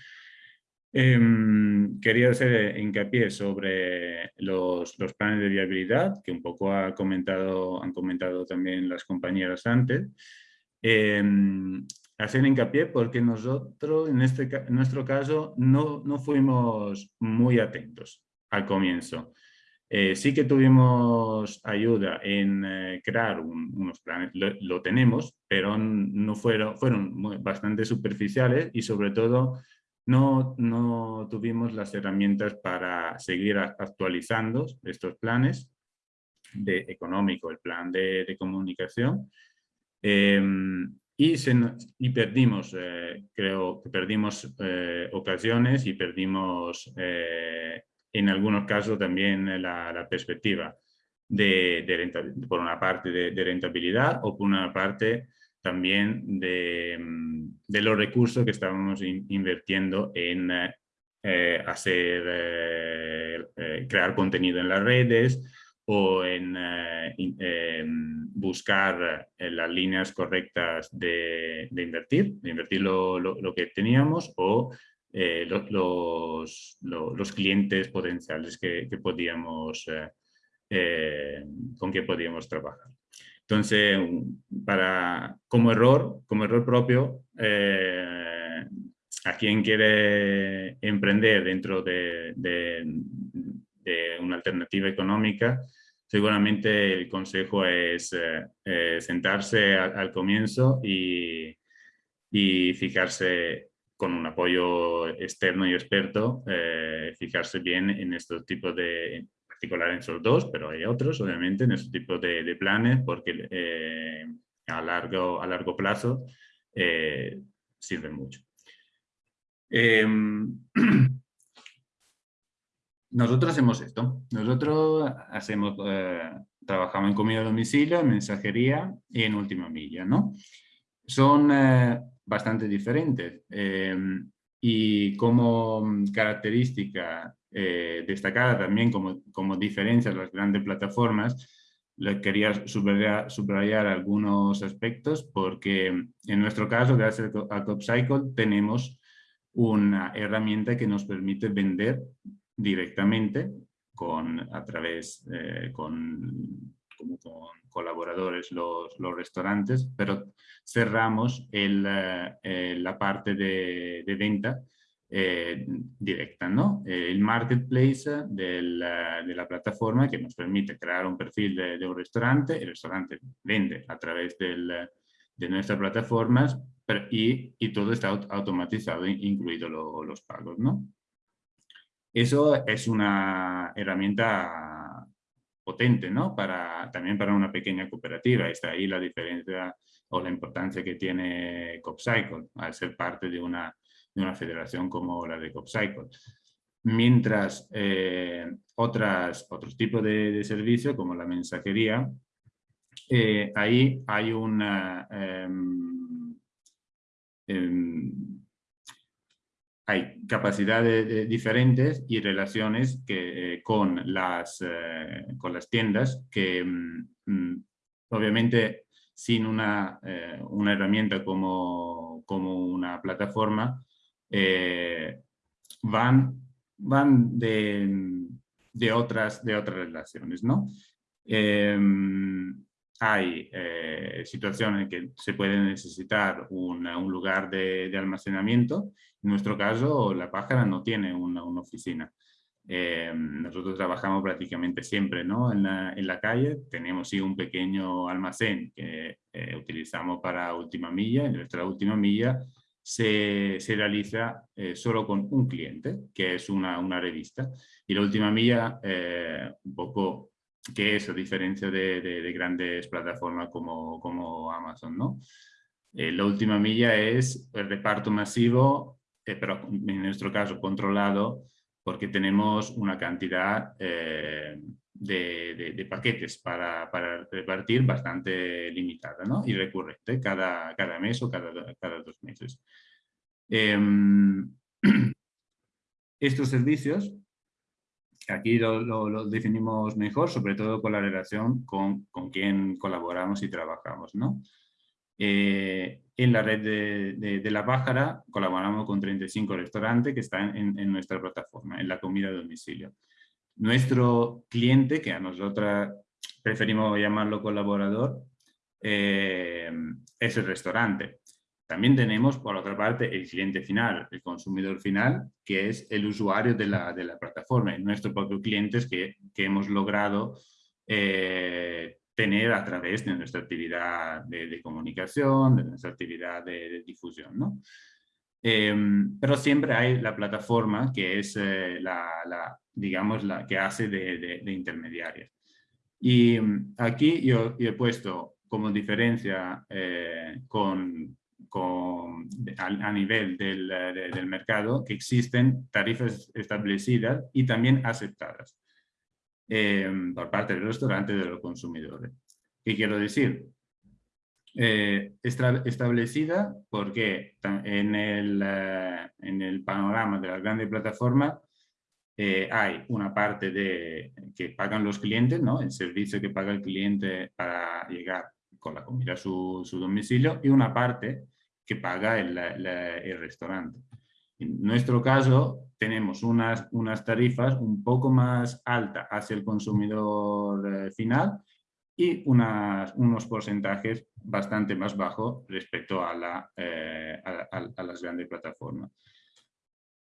Em, quería hacer hincapié sobre los, los, planes de viabilidad, que un poco ha comentado, han comentado también las compañeras antes. Eh, hacer hincapié porque nosotros, en, este, en nuestro caso, no, no fuimos muy atentos al comienzo. Eh, sí que tuvimos ayuda en eh, crear unos planes, lo, tenemos, pero no fueron, fueron bastante superficiales y sobre todo no, no tuvimos las herramientas para seguir actualizando estos planes de económico, el plan de, comunicación. Em, y, se, y, perdimos, eh, creo que perdimos ocasiones y perdimos en algunos casos también la, perspectiva de, por una parte de, rentabilidad o por una parte también de, mm, los recursos que estábamos invirtiendo en eh, hacer, eh, eh, crear contenido en las redes o en, buscar las líneas correctas de, invertir, de invertir lo, lo, que teníamos o eh, los, los, clientes potenciales que, que podíamos, eh, eh, con que podíamos trabajar. Entonces, para, como, error, como error propio, a quien quiere emprender dentro de, de, una alternativa económica, seguramente el consejo es sentarse al, comienzo y, y fijarse con un apoyo externo y experto, eh, fijarse bien en estos tipos de, en particular en esos dos, pero hay otros, obviamente, en estos tipos de, planes, porque eh, a, largo, a largo plazo eh, sirve mucho. Em, nosotros hacemos esto. Nosotros hacemos, trabajamos en comida a domicilio, en mensajería y en última milla, ¿no? Son bastante diferentes. Em, y como característica eh, destacada también como, como diferencia de las grandes plataformas, le quería subrayar, subrayar, algunos aspectos porque en nuestro caso, gracias a CopCycle, tenemos una herramienta que nos permite vender directamente con, a través, eh, con, con colaboradores los, los, restaurantes, pero cerramos el, eh, la parte de, de venta eh, directa, ¿no? el marketplace del, de la plataforma que nos permite crear un perfil de, de un restaurante, el restaurante vende a través del, de nuestras plataformas y, y, todo está automatizado, incluido lo, los pagos, ¿no? Eso es una herramienta potente, ¿no? Para, también para una pequeña cooperativa. Está ahí la diferencia o la importancia que tiene CopCycle al ser parte de una, de una federación como la de CopCycle. Mientras eh, otras, otros tipos de, de servicios como la mensajería, eh, ahí hay una... Eh, hay capacidades diferentes y relaciones que, eh, con, las, eh, con las tiendas que mm, mm, obviamente sin una, eh, una herramienta como, como, una plataforma van, van de, de, otras, de otras relaciones. ¿no? Hay eh, situaciones en que se puede necesitar un lugar de, almacenamiento. En nuestro caso, la pájara no tiene una, oficina. Eh, nosotros trabajamos prácticamente siempre ¿no? en, la, calle. Tenemos sí un pequeño almacén que eh, utilizamos para última milla. En nuestra última milla se, se realiza solo con un cliente, que es una, una revista. Y la última milla, un poco que es a diferencia de, grandes plataformas como, Amazon. ¿no? Eh, la última milla es el reparto masivo, eh, pero en nuestro caso controlado, porque tenemos una cantidad eh, de, paquetes para, repartir bastante limitada ¿no? y recurrente cada, mes o cada, cada dos meses. Em, estos servicios Aquí lo, definimos mejor, sobre todo con la relación con, con quien colaboramos y trabajamos. ¿no? Eh, en la red de, de, La Pájara colaboramos con 35 restaurantes que están en, en, nuestra plataforma, en la comida a domicilio. Nuestro cliente, que a nosotros preferimos llamarlo colaborador, eh, es el restaurante. También tenemos, por otra parte, el cliente final, el consumidor final, que es el usuario de la, de la plataforma, nuestros propios clientes que, que hemos logrado eh, tener a través de nuestra actividad de, comunicación, de nuestra actividad de, difusión. ¿no? Em, pero siempre hay la plataforma que es eh, la, la, digamos, la que hace de, de intermediaria. Y aquí yo, yo, he puesto como diferencia eh, con, con, a, nivel del, del, mercado que existen tarifas establecidas y también aceptadas eh, por parte del restaurante de los consumidores. ¿Qué quiero decir? Eh, establecida porque en el, eh, en el panorama de las grandes plataformas eh, hay una parte de, que pagan los clientes, ¿no? el servicio que paga el cliente para llegar con la comida a su, su domicilio y una parte que paga el, restaurante. En nuestro caso, tenemos unas, unas tarifas un poco más altas hacia el consumidor eh, final y unas, unos porcentajes bastante más bajos respecto a, la, eh, a, las grandes plataformas.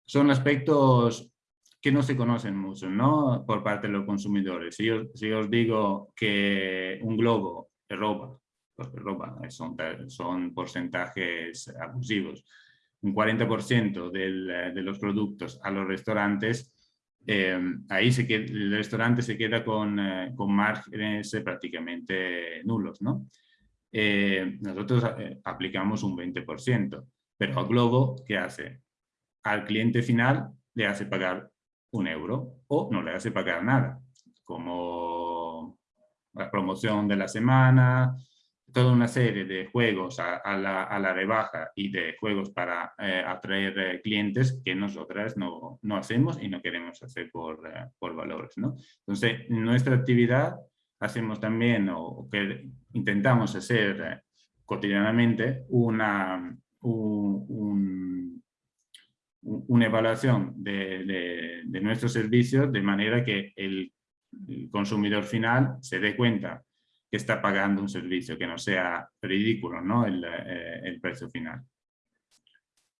Son aspectos que no se conocen mucho ¿no? por parte de los consumidores. Si, yo, si os digo que un globo es ropa son, son porcentajes abusivos. Un 40% del, de los productos a los restaurantes, eh, ahí se queda, el restaurante se queda con, eh, con márgenes prácticamente nulos. ¿no? eh, nosotros eh, aplicamos un 20%, pero a Globo, ¿qué hace? Al cliente final le hace pagar un euro o no le hace pagar nada, como la promoción de la semana, toda una serie de juegos a, la, rebaja y de juegos para eh, atraer clientes que nosotras no, no, hacemos y no queremos hacer por, por valores. ¿no? Entonces, nuestra actividad hacemos también o intentamos hacer eh, cotidianamente una, una evaluación de, nuestros servicios de manera que el, consumidor final se dé cuenta que está pagando un servicio, que no sea ridículo ¿no? el, eh, precio final.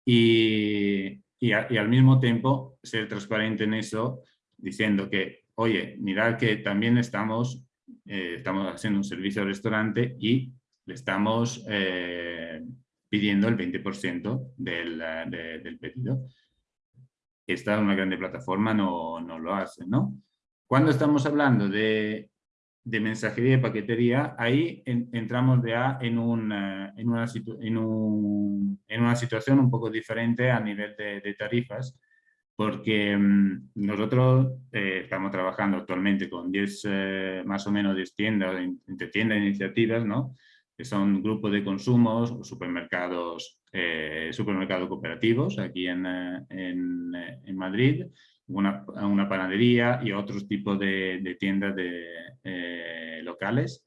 Y, y, al mismo tiempo ser transparente en eso, diciendo que, oye, mirad que también estamos eh, estamos haciendo un servicio al restaurante y le estamos eh, pidiendo el 20% del, del, pedido. Esta una grande plataforma no, no lo hace, ¿no? Cuando estamos hablando de, de mensajería y paquetería, ahí entramos ya en, un, en, una en, un, en, una situación un poco diferente a nivel de, tarifas, porque mm, nosotros eh, estamos trabajando actualmente con 10, eh, más o menos 10 tiendas, entre tiendas e iniciativas, ¿no? que son grupos de consumos, supermercados, eh, supermercados cooperativos aquí en, en Madrid, una, una, panadería y otros tipos de, tiendas de, locales.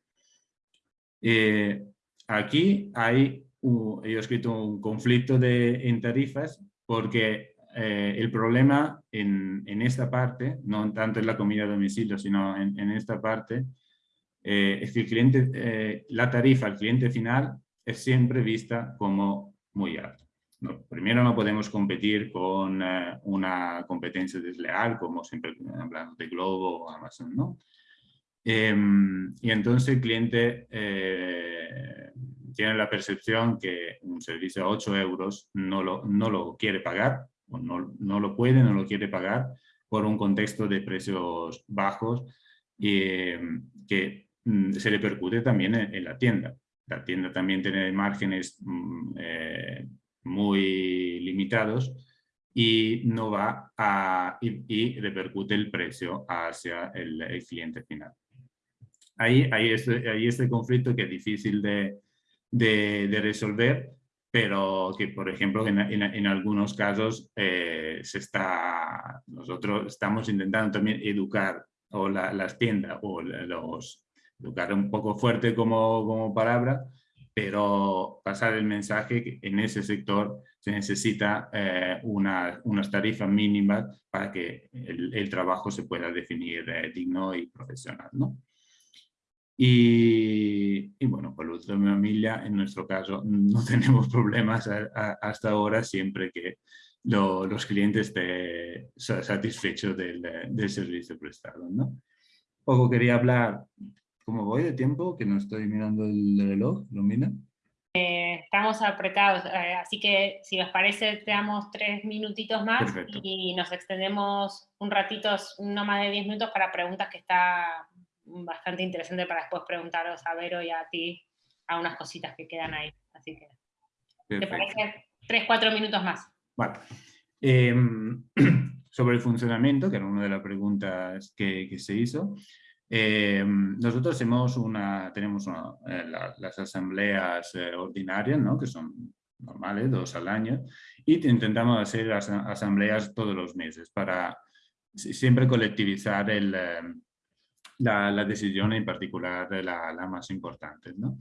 aquí hay, yo he escrito un conflicto de, en tarifas porque eh, el problema en, esta parte, no tanto en la comida a domicilio, sino en, esta parte, eh, es que eh, la tarifa al cliente final es siempre vista como muy alta. Primero no podemos competir con una competencia desleal, como siempre hablamos de Globo o Amazon, ¿no? Em, y entonces el cliente tiene la percepción que un servicio a 8 euros no lo, no lo quiere pagar no, no, lo puede, no lo quiere pagar por un contexto de precios bajos eh, que mm, se repercute también en, la tienda. La tienda también tiene márgenes mm, eh, muy limitados y no va a y, repercute el precio hacia el, cliente final. Ahí hay este, hay este conflicto que es difícil de, de, de resolver pero que, por ejemplo, en, en, algunos casos eh, se está, nosotros estamos intentando también educar o las tiendas o los, educar un poco fuerte como, como palabra, pero pasar el mensaje que en ese sector se necesita eh, una, unas tarifas mínimas para que el, el trabajo se pueda definir eh, digno y profesional. ¿no? Y, bueno, por otro familia, en nuestro caso, no tenemos problemas hasta ahora siempre que los clientes estén satisfechos del, del, servicio prestado. ¿no? Poco quería hablar, ¿cómo voy de tiempo? Que no estoy mirando el reloj, ¿lo mira? Eh, estamos apretados, eh, así que si os parece, te damos tres minutitos más y nos extendemos un ratito, no más de diez minutos para preguntas que está bastante interesante para después preguntaros a Vero y a ti a unas cositas que quedan ahí. Así que, ¿te parece? Tres, cuatro minutos más. Vale. Em, sobre el funcionamiento, que era una de las preguntas que, que se hizo, em, nosotros una, tenemos eh, las asambleas eh, ordinarias, ¿no? que son normales, dos al año, y intentamos hacer las asambleas todos los meses para siempre colectivizar el, em, la, la decisión en particular la, la más importante. ¿no?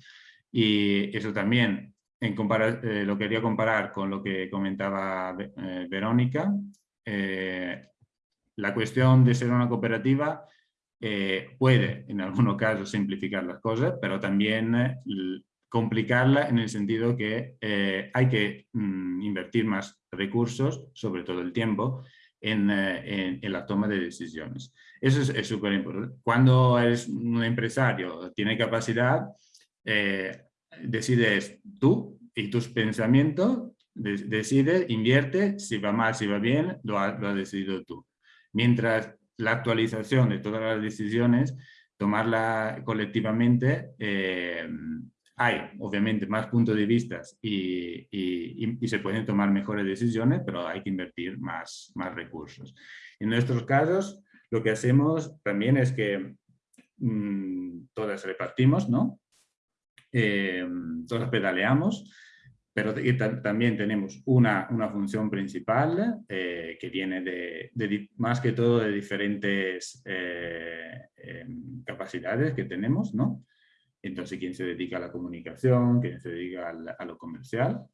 Y eso también en eh, lo quería comparar con lo que comentaba eh, Verónica. Eh, la cuestión de ser una cooperativa puede en algunos casos simplificar las cosas, pero también complicarla en el sentido que hay que mm, invertir más recursos, sobre todo el tiempo, en, en, la toma de decisiones. Eso es súper importante. Cuando eres un empresario, tiene capacidad, eh, decides tú y tus pensamientos, decide, invierte, si va mal, si va bien, lo, has decidido tú. Mientras la actualización de todas las decisiones, tomarla colectivamente, eh, hay obviamente más puntos de vista y, se pueden tomar mejores decisiones, pero hay que invertir más, más recursos. En nuestros casos, lo que hacemos también es que mmm, todas repartimos, ¿no? Eh, todas pedaleamos, pero también tenemos una, una función principal eh, que viene de, de, más que todo de diferentes eh, em, capacidades que tenemos, ¿no? Entonces, quién se dedica a la comunicación, quién se dedica a lo comercial.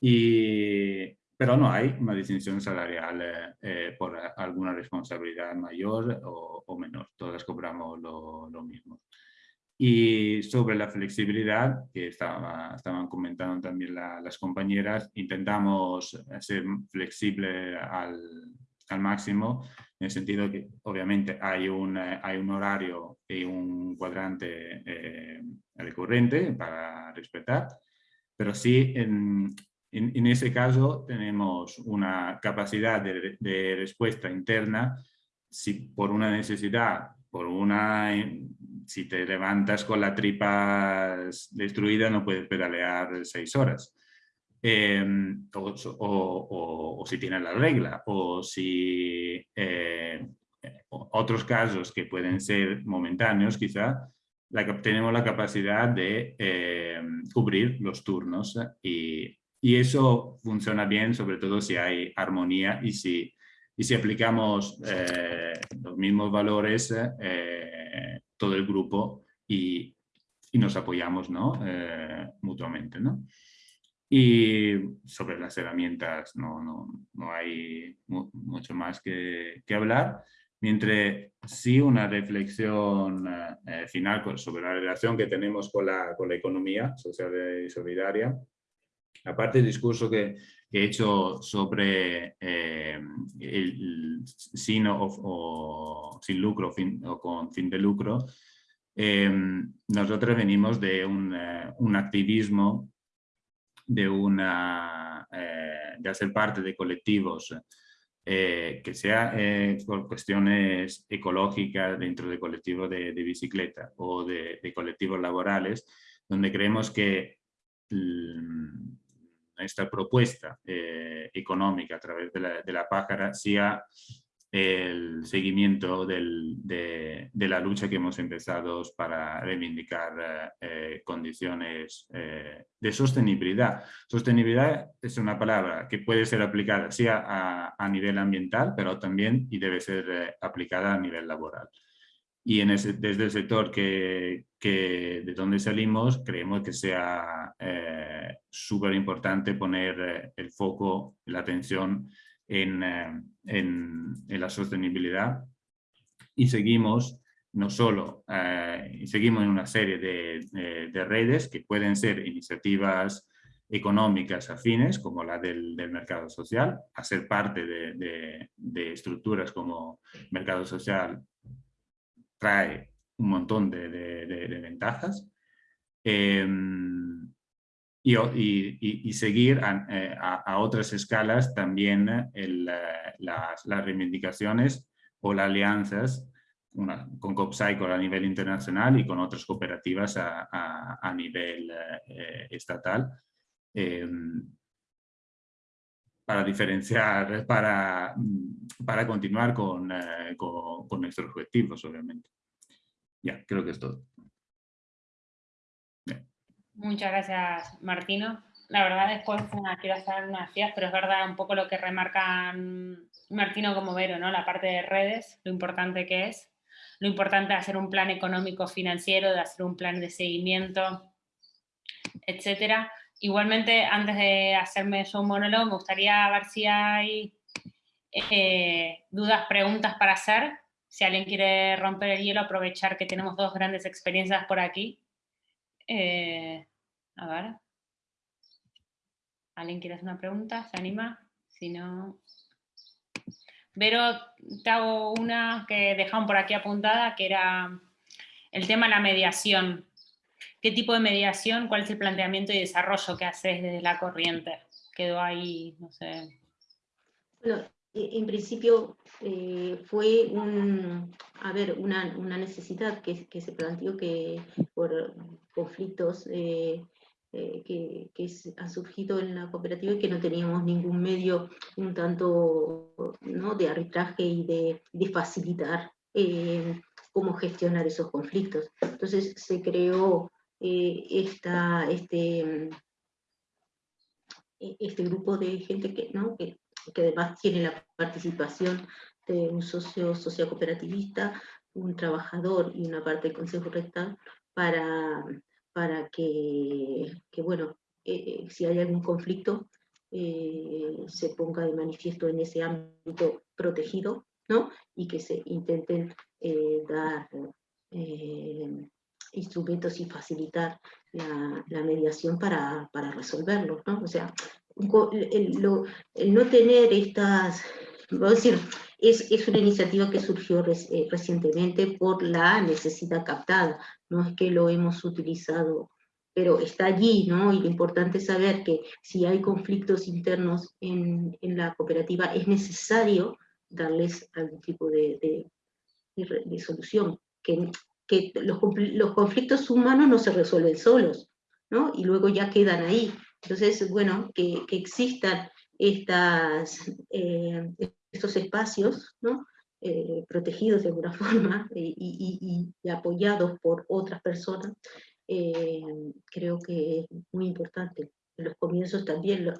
Y, pero no hay una distinción salarial eh, eh, por alguna responsabilidad mayor o, menor. Todas cobramos lo, lo, mismo. Y sobre la flexibilidad, que estaba, estaban comentando también las compañeras, intentamos ser flexible al, al máximo, en el sentido que obviamente hay un, eh, hay un horario y un cuadrante eh, recurrente para respetar, pero sí en, en, ese caso tenemos una capacidad de, de, respuesta interna si por una necesidad, por una, si te levantas con la tripa destruida no puedes pedalear seis horas. Em, o, si tiene la regla, o si eh, otros casos que pueden ser momentáneos quizá, la, tenemos la capacidad de em, cubrir los turnos y, y, eso funciona bien sobre todo si hay armonía y si, y si aplicamos eh, los mismos valores eh, todo el grupo y, y nos apoyamos ¿no? mutuamente. ¿no? Y sobre las herramientas no, no, no hay mucho más que, que, hablar, mientras sí una reflexión eh, final sobre la relación que tenemos con la, con la economía social y solidaria. Aparte del discurso que, he hecho sobre eh, el, sin o, sin lucro fin, o con fin de lucro, eh, nosotros venimos de un, un activismo de, una, eh, de hacer parte de colectivos eh, que sea eh, por cuestiones ecológicas dentro de colectivos de, bicicleta o de, colectivos laborales, donde creemos que esta propuesta económica a través de la, de la pájara sea el seguimiento de, la lucha que hemos empezado para reivindicar eh, condiciones eh, de sostenibilidad. Sostenibilidad es una palabra que puede ser aplicada a, nivel ambiental, pero también y debe ser eh, aplicada a nivel laboral. Y en ese, desde el sector que, de donde salimos, creemos que sea súper importante poner el foco, la atención en, eh, en, en la sostenibilidad. Y seguimos no solo, eh, seguimos en una serie de, de, redes que pueden ser iniciativas económicas afines, como la del, del mercado social, a ser parte de, de, estructuras como mercado social trae un montón de, ventajas. Eh, y, seguir eh, a, otras escalas también eh, las, reivindicaciones o las alianzas con COPSICO a nivel internacional y con otras cooperativas a, nivel eh, estatal em, para diferenciar, para, para continuar con, con, con nuestros objetivos, obviamente. Ya, creo que es todo. Muchas gracias, Martino. La verdad, después quiero hacer unas ideas, pero es verdad un poco lo que remarcan Martino como Vero, ¿no? La parte de redes, lo importante que es, lo importante de hacer un plan económico financiero, de hacer un plan de seguimiento, etcétera. Igualmente, antes de hacerme yo un monólogo, me gustaría ver si hay eh, dudas, preguntas para hacer. Si alguien quiere romper el hielo, aprovechar que tenemos dos grandes experiencias por aquí eh, a ver. ¿Alguien quiere hacer una pregunta? ¿Se anima? Si no... Vero, te hago una que dejaron por aquí apuntada, que era el tema de la mediación. ¿Qué tipo de mediación? ¿Cuál es el planteamiento y desarrollo que haces desde la corriente? Quedó ahí, no sé. Bueno, en principio eh, fue un, a ver, una, una necesidad que, se planteó que por conflictos eh, eh, que, han surgido en la cooperativa y que no teníamos ningún medio un tanto ¿no? de arbitraje y de facilitar cómo gestionar esos conflictos. Entonces se creó esta, este, este grupo de gente que, además tiene la participación de un socio sociocooperativista, un trabajador y una parte del Consejo Rectal para, para que, bueno, eh, eh, si hay algún conflicto, eh, se ponga de manifiesto en ese ámbito protegido, ¿no? Y que se intenten dar instrumentos y facilitar la, mediación para, para resolverlo, ¿no? O sea, el, no tener estas, vamos a decir, es, es, una iniciativa que surgió eh, recientemente por la necesidad captada, no es que lo hemos utilizado, pero está allí, ¿no? Y lo importante es saber que si hay conflictos internos en, en la cooperativa, es necesario darles algún tipo de, de, de solución, que, que los, los conflictos humanos no se resuelven solos, ¿no? Y luego ya quedan ahí, entonces, bueno, que, existan estas, eh, estos espacios, ¿no? Eh, protegidos de alguna forma y, apoyados por otras personas, eh, creo que es muy importante. En los comienzos también,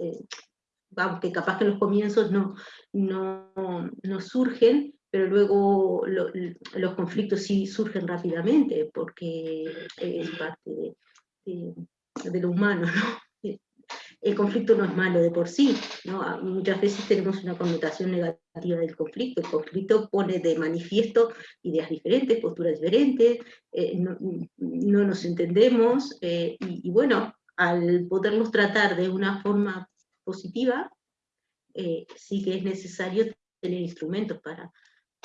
vamos, que capaz que en los comienzos no, no, no surgen, pero luego los conflictos sí surgen rápidamente, porque es parte de, de lo humano, ¿no? el conflicto no es malo de por sí, ¿no? Muchas veces tenemos una connotación negativa del conflicto, el conflicto pone de manifiesto ideas diferentes, posturas diferentes, eh, no, nos entendemos, eh, y, bueno, al poderlos tratar de una forma positiva, eh, sí que es necesario tener instrumentos para,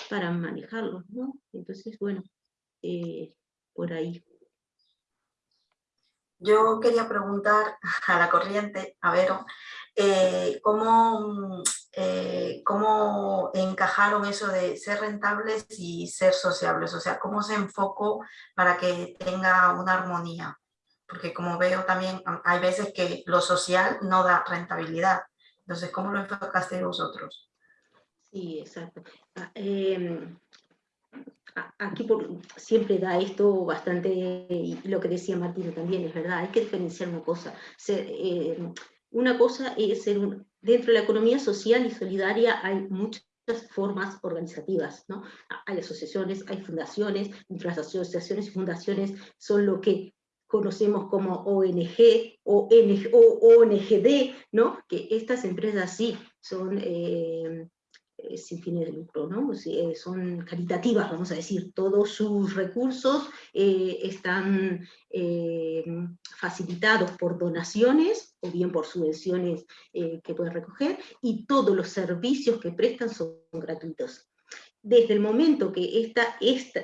para manejarlos, ¿no? Entonces, bueno, por ahí. Yo quería preguntar a la corriente, a ver, eh, ¿cómo, eh, ¿cómo, encajaron eso de ser rentables y ser sociables? O sea, ¿cómo se enfocó para que tenga una armonía? Porque como veo también, hay veces que lo social no da rentabilidad. Entonces, ¿cómo lo enfocaste vosotros? Sí, exacto. Ah, em, aquí siempre da esto bastante, lo que decía Martín también es verdad, hay que diferenciar una cosa. Eh, una cosa es dentro de la economía social y solidaria hay muchas formas organizativas, ¿no? Hay asociaciones, hay fundaciones, las asociaciones y fundaciones son lo que conocemos como ONG o, ONGD, ¿no? Que estas empresas sí son eh, sin fines de lucro, ¿no? Eh, son caritativas, vamos a decir, todos sus recursos eh, están facilitados por donaciones o bien por subvenciones que pueden recoger y todos los servicios que prestan son gratuitos. Desde el momento que esta, esta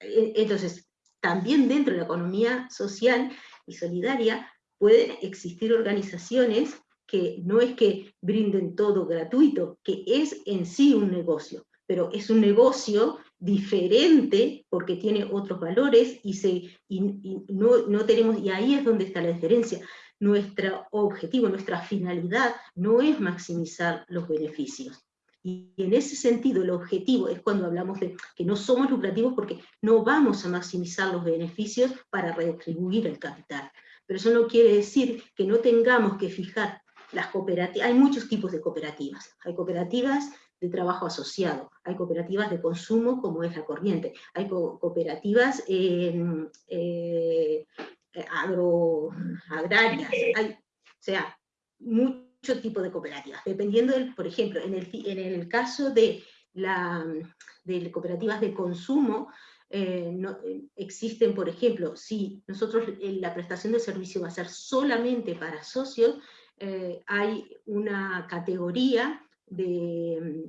entonces, también dentro de la economía social y solidaria pueden existir organizaciones que no es que brinden todo gratuito, que es en sí un negocio, pero es un negocio diferente porque tiene otros valores y, se, no, no tenemos, y ahí es donde está la diferencia. Nuestro objetivo, nuestra finalidad no es maximizar los beneficios. Y en ese sentido el objetivo es cuando hablamos de que no somos lucrativos porque no vamos a maximizar los beneficios para redistribuir el capital. Pero eso no quiere decir que no tengamos que fijar las cooperativas, hay muchos tipos de cooperativas. Hay cooperativas de trabajo asociado, hay cooperativas de consumo como es la corriente, hay cooperativas eh, agro, agrarias, hay, o sea, muchos tipos de cooperativas, dependiendo del, por ejemplo, en el, en el caso de, la, de cooperativas de consumo, eh, no, existen, por ejemplo, si nosotros la prestación de servicio va a ser solamente para socios, eh, hay una categoría de,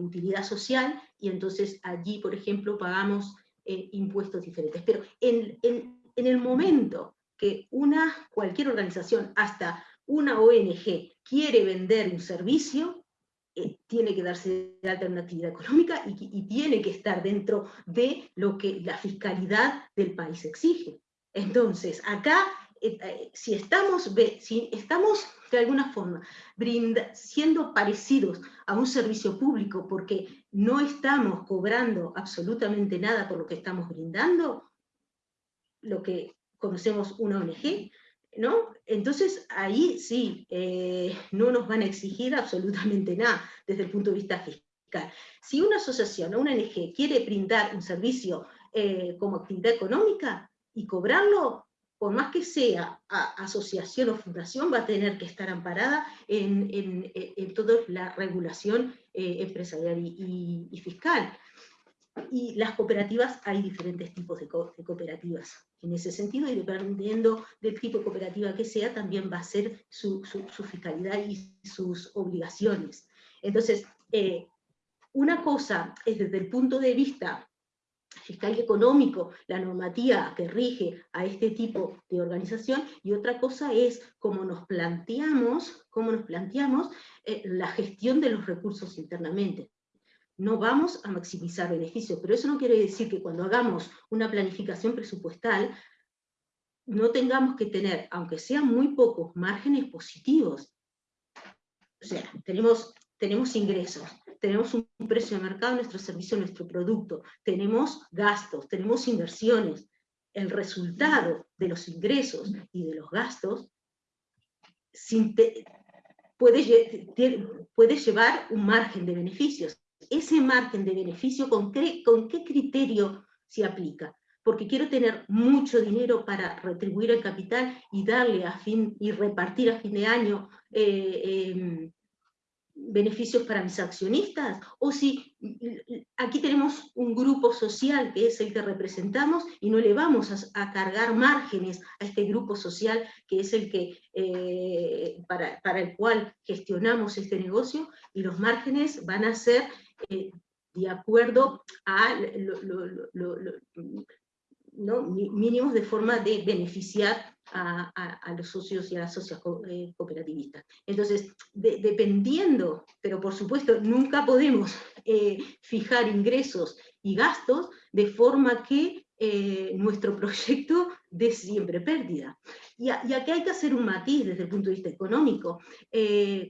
utilidad social y entonces allí, por ejemplo, pagamos eh, impuestos diferentes. Pero en, el momento que una, cualquier organización, hasta una ONG, quiere vender un servicio, eh, tiene que darse de alta en una actividad económica y, tiene que estar dentro de lo que la fiscalidad del país exige. Entonces, acá, si, estamos, si estamos de alguna forma siendo parecidos a un servicio público porque no estamos cobrando absolutamente nada por lo que estamos brindando, lo que conocemos una ONG, ¿no? Entonces ahí sí, eh, no nos van a exigir absolutamente nada desde el punto de vista fiscal. Si una asociación o una ONG quiere brindar un servicio eh, como actividad económica y cobrarlo, por más que sea asociación o fundación, va a tener que estar amparada en, toda la regulación eh, empresarial y fiscal. Y las cooperativas, hay diferentes tipos de, cooperativas. En ese sentido, y dependiendo del tipo de cooperativa que sea, también va a ser su, fiscalidad y sus obligaciones. Entonces, eh, una cosa es desde el punto de vista fiscal y económico, la normativa que rige a este tipo de organización, y otra cosa es cómo nos planteamos, cómo nos planteamos eh, la gestión de los recursos internamente. No vamos a maximizar beneficios, pero eso no quiere decir que cuando hagamos una planificación presupuestal no tengamos que tener, aunque sean muy pocos, márgenes positivos. O sea, tenemos, tenemos ingresos, tenemos un precio de mercado, nuestro servicio, nuestro producto, tenemos gastos, tenemos inversiones. El resultado de los ingresos y de los gastos puede, puede llevar un margen de beneficios ese margen de beneficio, ¿con qué, con qué criterio se aplica? Porque quiero tener mucho dinero para retribuir el capital y darle a fin, y repartir a fin de año eh, em, beneficios para mis accionistas, o si aquí tenemos un grupo social que es el que representamos y no le vamos a, cargar márgenes a este grupo social que es el que, eh, para, para, el cual gestionamos este negocio, y los márgenes van a ser eh, de acuerdo a mínimos de forma de beneficiar a, los socios y a las socias eh, cooperativistas. Entonces, dependiendo, pero por supuesto nunca podemos eh, fijar ingresos y gastos de forma que nuestro proyecto dé siempre pérdida. Y, y, aquí hay que hacer un matiz desde el punto de vista económico.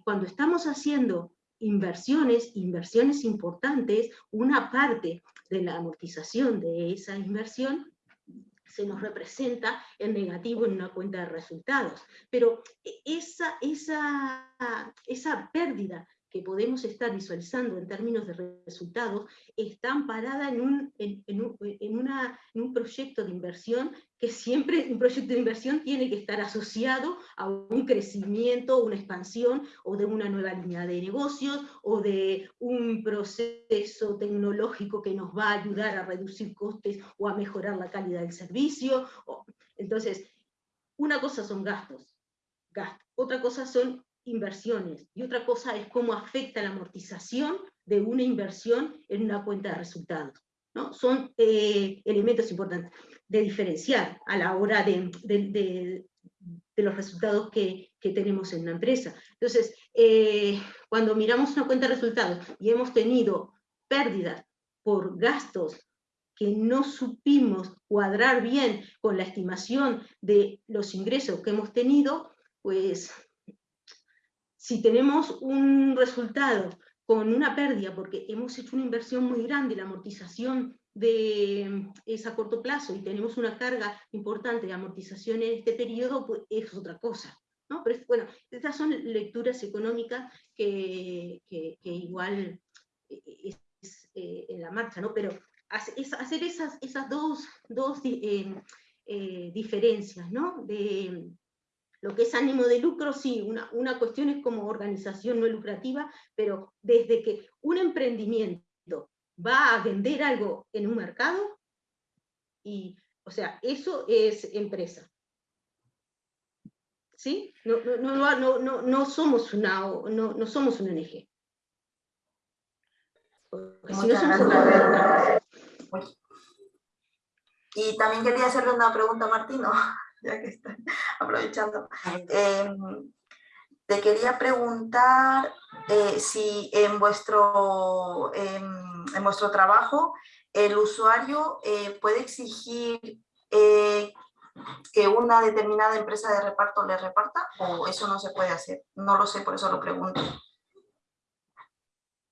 cuando estamos haciendo inversiones, inversiones importantes, una parte de la amortización de esa inversión se nos representa en negativo en una cuenta de resultados. Pero esa, esa, esa pérdida que podemos estar visualizando en términos de resultados está amparada en un, en, un, en un proyecto de inversión que siempre un proyecto de inversión tiene que estar asociado a un crecimiento, una expansión, o de una nueva línea de negocios, o de un proceso tecnológico que nos va a ayudar a reducir costes o a mejorar la calidad del servicio. Entonces, una cosa son gastos, gastos. otra cosa son inversiones, y otra cosa es cómo afecta la amortización de una inversión en una cuenta de resultados. ¿no? Son eh, elementos importantes de diferenciar a la hora de, de, los resultados que, que, tenemos en una empresa. Entonces, eh, cuando miramos una cuenta de resultados y hemos tenido pérdidas por gastos que no supimos cuadrar bien con la estimación de los ingresos que hemos tenido, pues si tenemos un resultado con una pérdida, porque hemos hecho una inversión muy grande, la amortización de, es a corto plazo y tenemos una carga importante de amortización en este periodo, pues es otra cosa. ¿no? Pero bueno, estas son lecturas económicas que, igual es, eh, en la marcha, ¿no? pero hacer esas, esas dos, dos eh, eh, diferencias, ¿no? De, lo que es ánimo de lucro, sí, una, una cuestión es como organización no lucrativa, pero desde que un emprendimiento va a vender algo en un mercado, y, o sea, eso es empresa. ¿Sí? No, no, no, no somos una, no, no somos una ONG. y también quería hacerle una pregunta a Martino. ya que está aprovechando. Em, te quería preguntar eh, si en vuestro, en, vuestro trabajo el usuario eh, puede exigir eh, que una determinada empresa de reparto le reparta o eso no se puede hacer. No lo sé, por eso lo pregunto.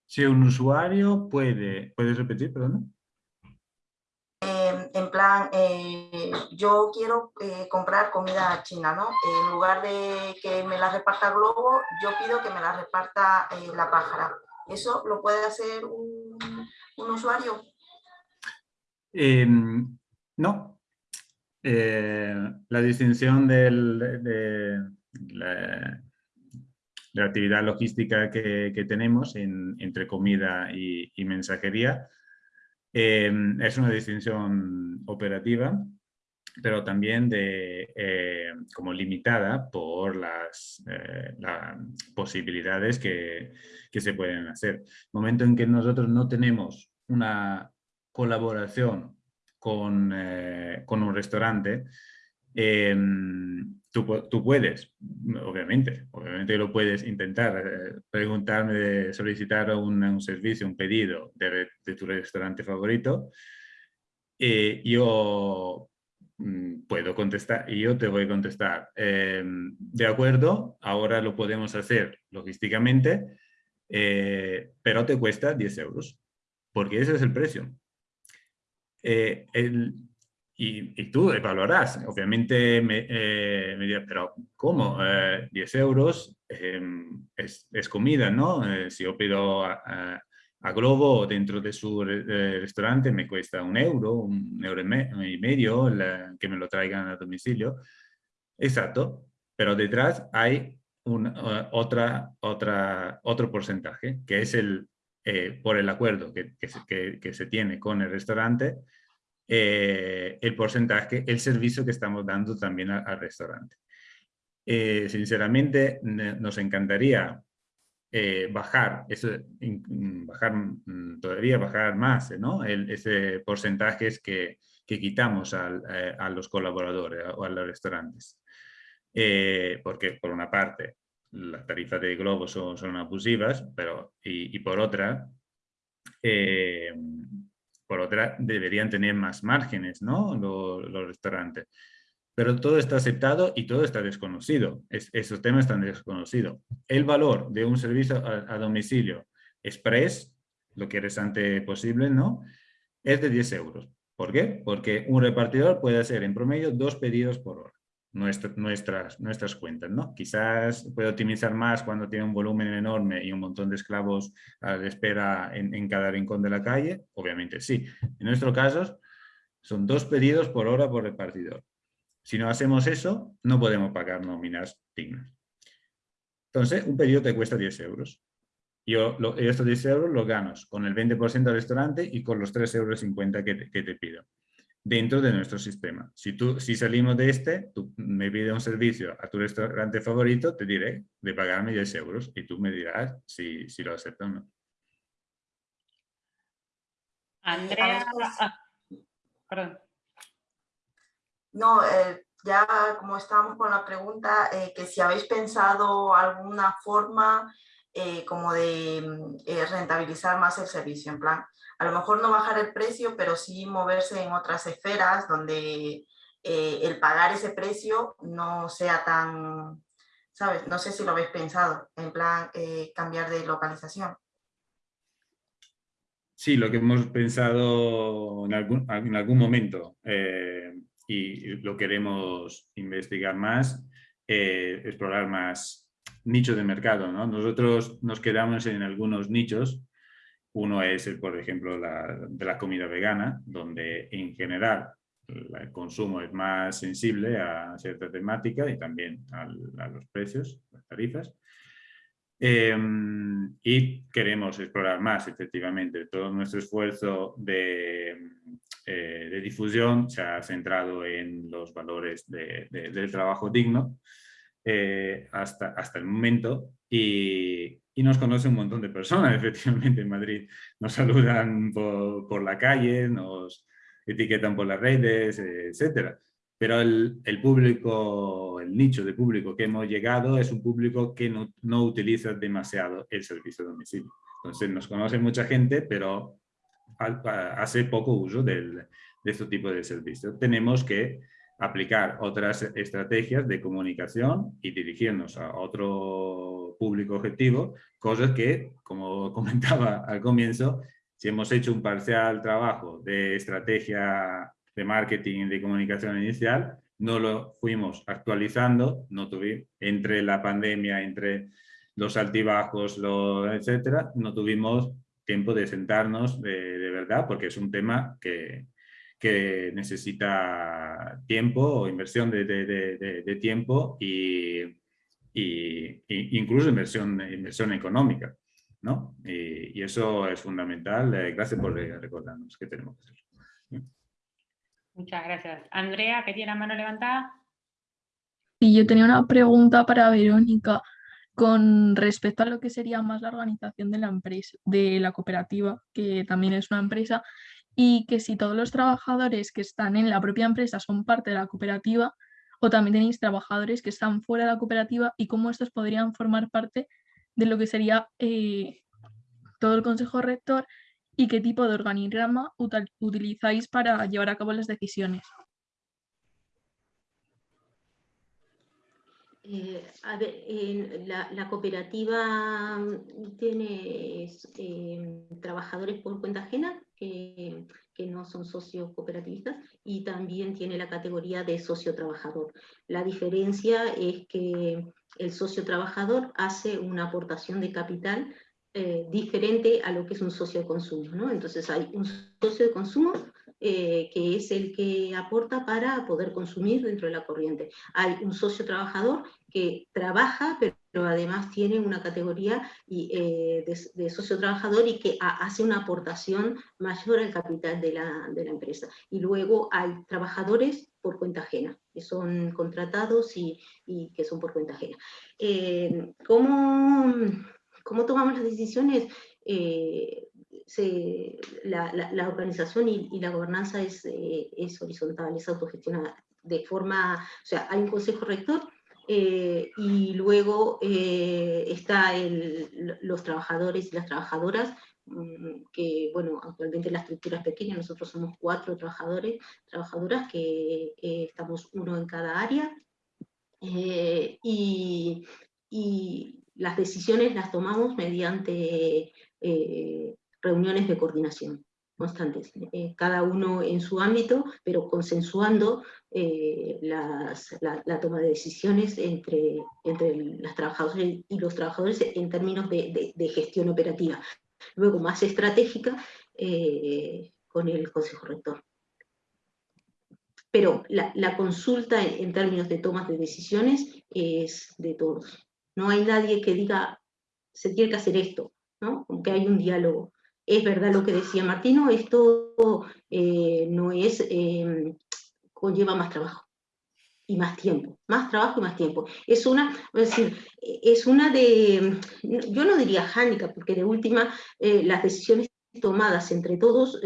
Si un usuario puede... ¿Puedes repetir, perdón? En plan, eh, yo quiero eh, comprar comida china, ¿no? En lugar de que me la reparta Globo, yo pido que me la reparta eh, la pájara. ¿Eso lo puede hacer un, usuario? Em, no. la distinción de, la, actividad logística que, tenemos entre comida y mensajería Em, es una distinción operativa, pero también de, eh, como limitada por las, eh, posibilidades que, que, se pueden hacer. Momento en que nosotros no tenemos una colaboración con, eh, con un restaurante, em, Tú, puedes, obviamente, obviamente lo puedes intentar, eh, preguntarme, de solicitar un, servicio, un pedido de, tu restaurante favorito, y yo mm, puedo contestar y yo te voy a contestar, em, de acuerdo, ahora lo podemos hacer logísticamente, eh, pero te cuesta 10 euros, porque ese es el precio. Eh, el, y, tú evaluarás, obviamente me, eh, dirás, pero ¿cómo? 10 eh, euros em, es, comida, ¿no? Eh, si yo pido a, Globo dentro de su restaurante me cuesta un euro, un euro y medio que me lo traigan a domicilio. Exacto, pero detrás hay un, otra, otra, otro porcentaje, que es el, por el acuerdo que, que, que se tiene con el restaurante, eh, el porcentaje, el servicio que estamos dando también al, restaurante. Eh, sinceramente, nos encantaría eh, bajar, eso, bajar mm, todavía bajar más, ¿no? ese porcentaje que, que quitamos a los colaboradores o a los restaurantes. porque por una parte, las tarifas de Globo son, son abusivas, pero y, y por otra, por otra, deberían tener más márgenes, ¿no? Los, restaurantes. Pero todo está aceptado y todo está desconocido. esos temas están desconocidos. El valor de un servicio a, domicilio express, lo que antes posible, ¿no? Es de 10 euros. ¿Por qué? Porque un repartidor puede hacer en promedio dos pedidos por hora nuestras, nuestras cuentas. ¿no? Quizás puede optimizar más cuando tiene un volumen enorme y un montón de esclavos a la espera en, cada rincón de la calle, obviamente sí. En nuestro caso son dos pedidos por hora por repartidor. Si no hacemos eso, no podemos pagar nóminas dignas. Entonces, un pedido te cuesta 10 euros. Yo estos 10 euros los ganas con el 20% del restaurante y con los 3,50 euros que que te pido dentro de nuestro sistema. Si, tú, si salimos de este, tú me pides un servicio a tu restaurante favorito, te diré de pagarme 10 euros y tú me dirás si, si lo acepto o no. Andrea, ah, perdón. No, eh, ya como estábamos con la pregunta, eh, que si habéis pensado alguna forma eh, como de mm, rentabilizar más el servicio, en plan, a lo mejor no bajar el precio, pero sí moverse en otras esferas donde eh, el pagar ese precio no sea tan, ¿sabes? No sé si lo habéis pensado, en plan eh, cambiar de localización. Sí, lo que hemos pensado en algún, en algún momento eh, y lo queremos investigar más, explorar más nichos de mercado. ¿no? Nosotros nos quedamos en algunos nichos uno es, por ejemplo, la, de la comida vegana, donde en general el consumo es más sensible a cierta temática y también a los precios, las tarifas. Em, y queremos explorar más, efectivamente. Todo nuestro esfuerzo de, eh, de difusión se ha centrado en los valores de, del trabajo digno eh, hasta, hasta el momento y, y nos conoce un montón de personas, efectivamente, en Madrid. Nos saludan por, por la calle, nos etiquetan por las redes, etc. pero el, público, el nicho de público que hemos llegado es un público que no, no utiliza demasiado el servicio de domicilio. Entonces nos conoce mucha gente, pero hace poco uso del, de este tipo de servicio. Tenemos que aplicar otras estrategias de comunicación y dirigirnos a otro público objetivo, cosas que, como comentaba al comienzo, si hemos hecho un parcial trabajo de estrategia de marketing de comunicación inicial, no lo fuimos actualizando, no tuvimos, entre la pandemia, entre los altibajos, lo, etcétera, no tuvimos tiempo de sentarnos de, de verdad, porque es un tema que, que necesita tiempo o inversión de, de, de tiempo y, y, incluso inversión, inversión económica. ¿no? Y, y, eso es fundamental. Eh, gracias por recordarnos que tenemos que hacer. Muchas gracias. Andrea, que tiene la mano levantada. Y yo tenía una pregunta para Verónica con respecto a lo que sería más la organización de la empresa, de la cooperativa, que también es una empresa, y que si todos los trabajadores que están en la propia empresa son parte de la cooperativa o también tenéis trabajadores que están fuera de la cooperativa y cómo estos podrían formar parte de lo que sería eh, todo el consejo rector y qué tipo de organigrama utilizáis para llevar a cabo las decisiones. Eh, a ver, la, cooperativa tiene eh, trabajadores por cuenta ajena que, no son socios cooperativistas y también tiene la categoría de socio trabajador. La diferencia es que el socio trabajador hace una aportación de capital eh, diferente a lo que es un socio de consumo. ¿no? Entonces hay un socio de consumo eh, que es el que aporta para poder consumir dentro de la corriente. Hay un socio trabajador que trabaja, pero además tiene una categoría eh, de, socio trabajador y que hace una aportación mayor al capital de la, empresa. Y luego hay trabajadores por cuenta ajena, que son contratados y, que son por cuenta ajena. Eh, ¿cómo, ¿cómo, tomamos las decisiones? La, organización y, la gobernanza es, eh, es, horizontal, es autogestionada, de forma, o sea, hay un consejo rector eh, y luego eh, está los trabajadores y las trabajadoras, mm, que bueno, actualmente la estructura es pequeña, nosotros somos cuatro trabajadores, trabajadoras que estamos uno en cada área, y, las decisiones las tomamos mediante reuniones de coordinación constantes, eh, cada uno en su ámbito, pero consensuando eh, la, toma de decisiones entre, entre las trabajadoras y los trabajadores en términos de, gestión operativa. Luego, más estratégica, eh, con el Consejo Rector. Pero la, consulta en, términos de tomas de decisiones es de todos. No hay nadie que diga, se tiene que hacer esto, ¿no? Hay un diálogo es verdad lo que decía Martino, esto eh, no es, eh, conlleva más trabajo y más tiempo, más trabajo y más tiempo. Es una, es decir, es una de, yo no diría hánica, porque de última eh, las decisiones tomadas entre todos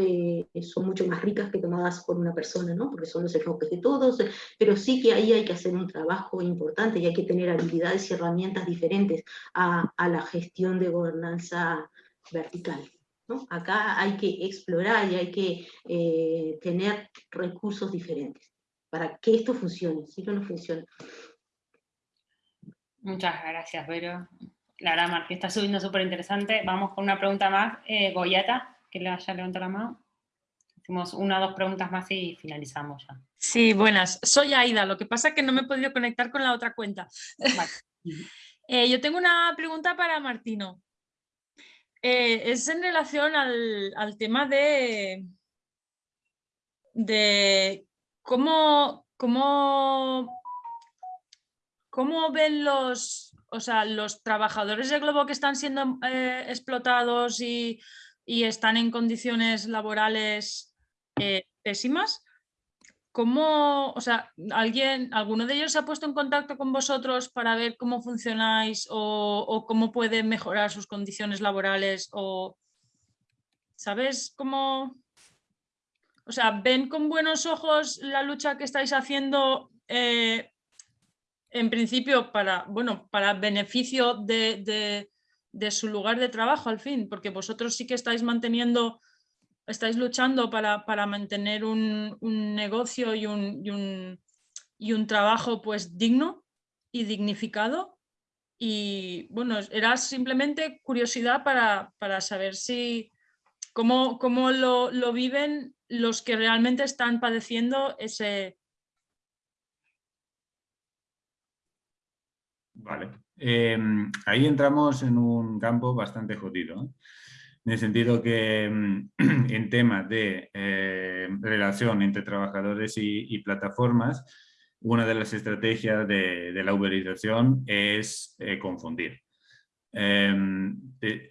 son mucho más ricas que tomadas por una persona, ¿no? porque son los enfoques de todos, pero sí que ahí hay que hacer un trabajo importante y hay que tener habilidades y herramientas diferentes a, a la gestión de gobernanza vertical. Acá hay que explorar y hay que eh, tener recursos diferentes para que esto funcione, si no, no funciona. Muchas gracias, Vero. La verdad, Martín, está subiendo súper interesante. Vamos con una pregunta más. Eh, Goyata, que le haya levantado la mano. Hacemos una o dos preguntas más y finalizamos ya. Sí, buenas. Soy Aida, lo que pasa es que no me he podido conectar con la otra cuenta. Eh, yo tengo una pregunta para Martino. Eh, es en relación al, tema de, de cómo, cómo, cómo ven los, o sea, los trabajadores de Globo que están siendo eh, explotados y, están en condiciones laborales eh, pésimas. ¿Cómo, o sea, alguien, alguno de ellos se ha puesto en contacto con vosotros para ver cómo funcionáis o, cómo pueden mejorar sus condiciones laborales? O, ¿Sabes cómo, o sea, ven con buenos ojos la lucha que estáis haciendo eh, en principio para, bueno, para beneficio de, su lugar de trabajo al fin, porque vosotros sí que estáis manteniendo, estáis luchando para, mantener un, negocio y un, y un, trabajo pues digno y dignificado. Y bueno, era simplemente curiosidad para, saber si, cómo, cómo lo, lo viven los que realmente están padeciendo ese, Vale. Em, ahí entramos en un campo bastante jodido, en el sentido que em, en temas de eh, relación entre trabajadores y, plataformas, una de las estrategias de, la uberización es eh, confundir. Em,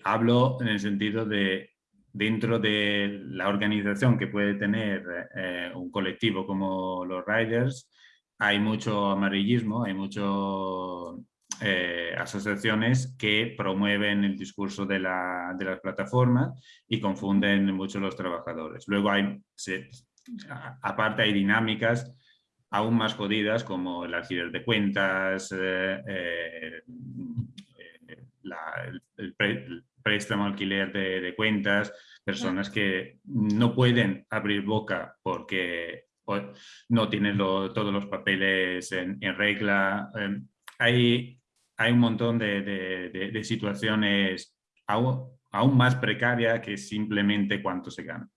hablo en el sentido de dentro de la organización que puede tener eh, un colectivo como los riders, hay mucho amarillismo, hay mucho eh, asociaciones que promueven el discurso de, la, de las plataformas y confunden mucho los trabajadores. Luego hay, aparte hay dinámicas aún más jodidas como el alquiler de cuentas, eh, eh, el, préstamo alquiler de, cuentas, personas que no pueden abrir boca porque no tienen todos los papeles en, regla. hay hay un montón de, situaciones aún, más precarias que simplemente cuánto se gana.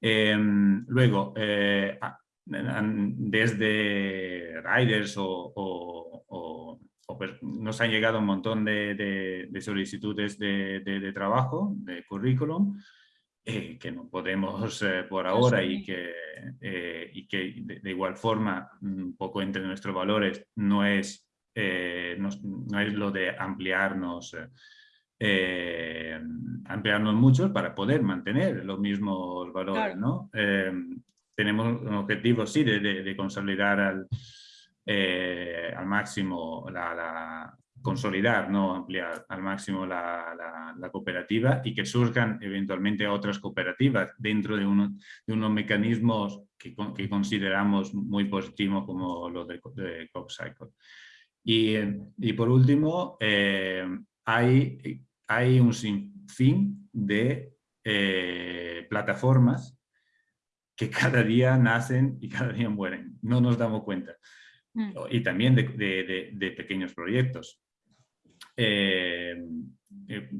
Em, luego, eh, desde riders o, nos han llegado un montón de, solicitudes de, trabajo, de currículum, eh, que no podemos eh, por ahora y que, y que de, igual forma, un poco entre nuestros valores, no es eh, no, es lo de ampliarnos, eh, ampliarnos mucho para poder mantener los mismos valores. ¿no? Eh, tenemos un objetivo, sí, de, consolidar al, al máximo la, consolidar, no ampliar al máximo la, la, cooperativa y que surjan eventualmente otras cooperativas dentro de, uno, de unos mecanismos que, que, consideramos muy positivos como los de, de CopCycle. Y, por último, eh, hay, hay un sinfín de eh, plataformas que cada día nacen y cada día mueren. No nos damos cuenta. Mm. Y también de, pequeños proyectos. Eh,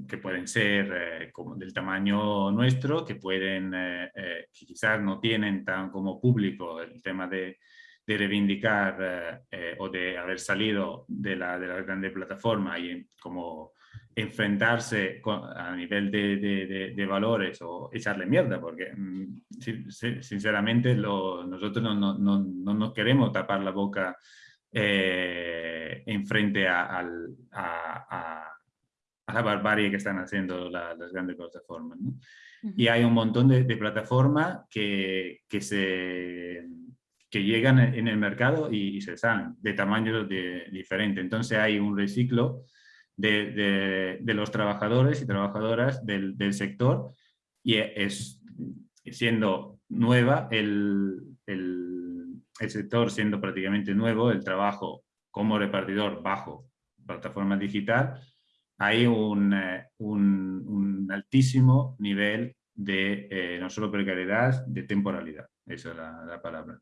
que pueden ser como del tamaño nuestro, que pueden, que quizás no tienen tan como público el tema de, de reivindicar eh, o de haber salido de la, de la grande plataforma y como enfrentarse a nivel de, de, valores o echarle mierda, porque mm, sinceramente nosotros no, no, no, no, nos queremos tapar la boca eh, en frente a, a, a, la barbarie que están haciendo las grandes plataformas. Y hay un montón de, plataformas que, que se que llegan en el mercado y, se salen de tamaños de, diferente. Entonces hay un reciclo de, de, los trabajadores y trabajadoras del, del, sector y es siendo nueva el, el, el, sector, siendo prácticamente nuevo, el trabajo como repartidor bajo plataforma digital, hay un, eh, un, un altísimo nivel de eh, no solo precariedad, de temporalidad. Esa es la, la palabra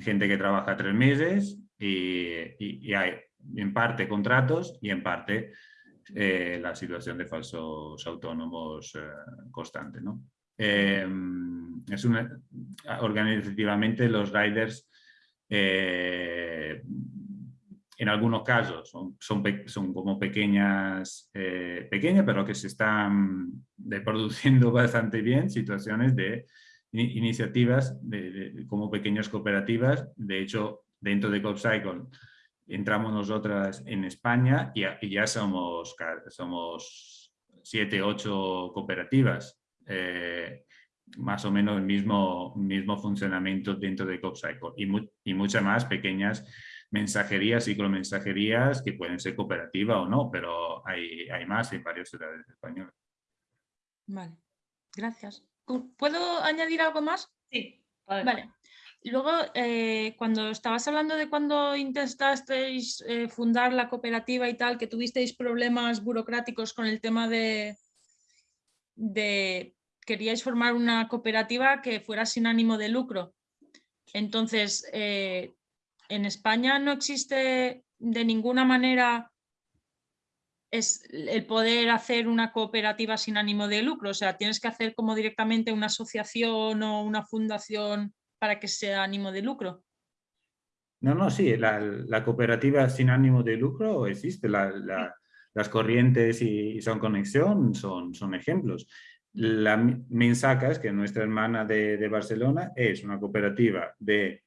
gente que trabaja tres meses y, hay en parte contratos y en parte eh, la situación de falsos autónomos eh, constante. ¿no? Em, es organizativamente los riders eh, en algunos casos son, son, como pequeñas, pequeñas, pero que se están reproduciendo bastante bien situaciones de iniciativas de, como pequeñas cooperativas. De hecho, dentro de CopCycle entramos nosotras en España y, ya somos, somos siete, ocho cooperativas. Eh, más o menos el mismo, mismo funcionamiento dentro de CopCycle y, y muchas más pequeñas mensajerías, ciclomensajerías que pueden ser cooperativas o no, pero hay, hay más en varias ciudades españolas. Vale, gracias. ¿Puedo añadir algo más? Sí. Vale. Luego, eh, cuando estabas hablando de cuando intentasteis eh, fundar la cooperativa y tal, que tuvisteis problemas burocráticos con el tema de, de queríais formar una cooperativa que fuera sin ánimo de lucro. Entonces, eh, en España no existe de ninguna manera es el poder hacer una cooperativa sin ánimo de lucro, o sea, tienes que hacer como directamente una asociación o una fundación para que sea ánimo de lucro. No, no, sí, la, cooperativa sin ánimo de lucro existe, las corrientes y, son conexión son, son ejemplos. La Mensacas, que es nuestra hermana de, Barcelona, es una cooperativa de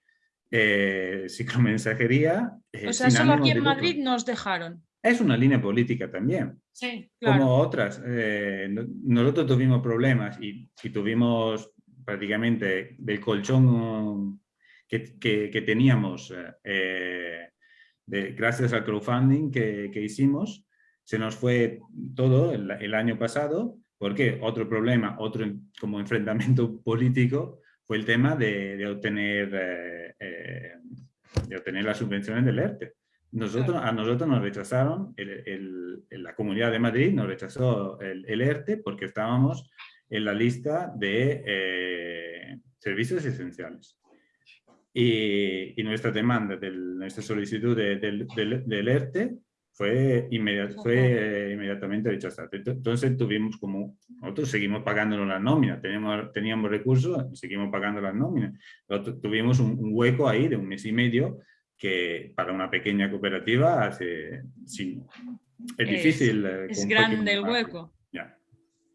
eh, ciclomensajería. Eh, o sea, solo aquí en Madrid nos dejaron es una línea política también. Sí, Como otras. Eh, nosotros tuvimos problemas y, tuvimos prácticamente del colchón que, teníamos eh, gracias al crowdfunding que, hicimos, se nos fue todo el, año pasado. porque Otro problema, otro como enfrentamiento político fue el tema de, obtener, eh, de obtener las subvenciones del ERTE. Nosotros, A nosotros nos rechazaron, el, la Comunidad de Madrid nos rechazó el, ERTE porque estábamos en la lista de eh, servicios esenciales. Y, nuestra demanda, del, nuestra solicitud del, del, ERTE fue, fue inmediatamente rechazada. Entonces tuvimos como, nosotros seguimos pagando las nóminas, teníamos, teníamos recursos, seguimos pagando las nóminas. tuvimos un, un, hueco ahí de un mes y medio que para una pequeña cooperativa hace, sí, es, difícil. Eh, es grande el hueco. Ya.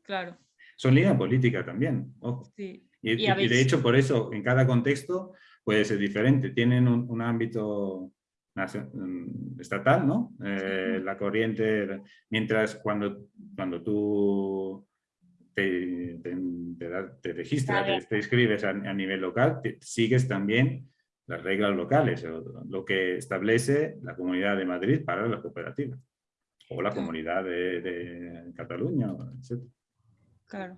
Claro. Son líneas políticas también, Y, de hecho por eso en cada contexto puede ser diferente. Tienen un, ámbito mm, estatal, ¿no? Eh, la corriente, mientras cuando, cuando tú te, te, registras, te, inscribes a, a nivel local, sigues también las reglas locales, lo que establece la Comunidad de Madrid para las cooperativas, o la Comunidad de, Cataluña, etc. Claro.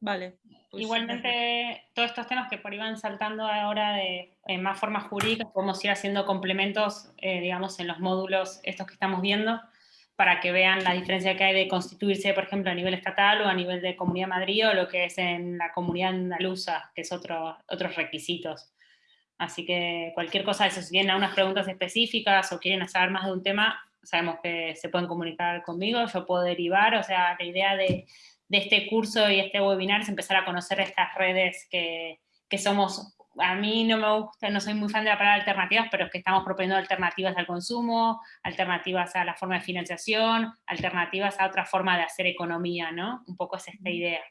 Vale. Pues Igualmente, todos estos temas que por ahí van saltando ahora de en más formas jurídicas, podemos ir haciendo complementos, eh, digamos, en los módulos estos que estamos viendo, para que vean la diferencia que hay de constituirse, por ejemplo, a nivel estatal o a nivel de Comunidad de Madrid o lo que es en la Comunidad Andaluza, que es otro, otros requisitos. Así que cualquier cosa de eso, si tienen algunas preguntas específicas o quieren saber más de un tema, sabemos que se pueden comunicar conmigo, yo puedo derivar, o sea, la idea de, este curso y este webinar es empezar a conocer estas redes que, somos, a mí no me gusta, no soy muy fan de la palabra alternativas, pero es que estamos proponiendo alternativas al consumo, alternativas a la forma de financiación, alternativas a otra forma de hacer economía, ¿no? Un poco es esta idea.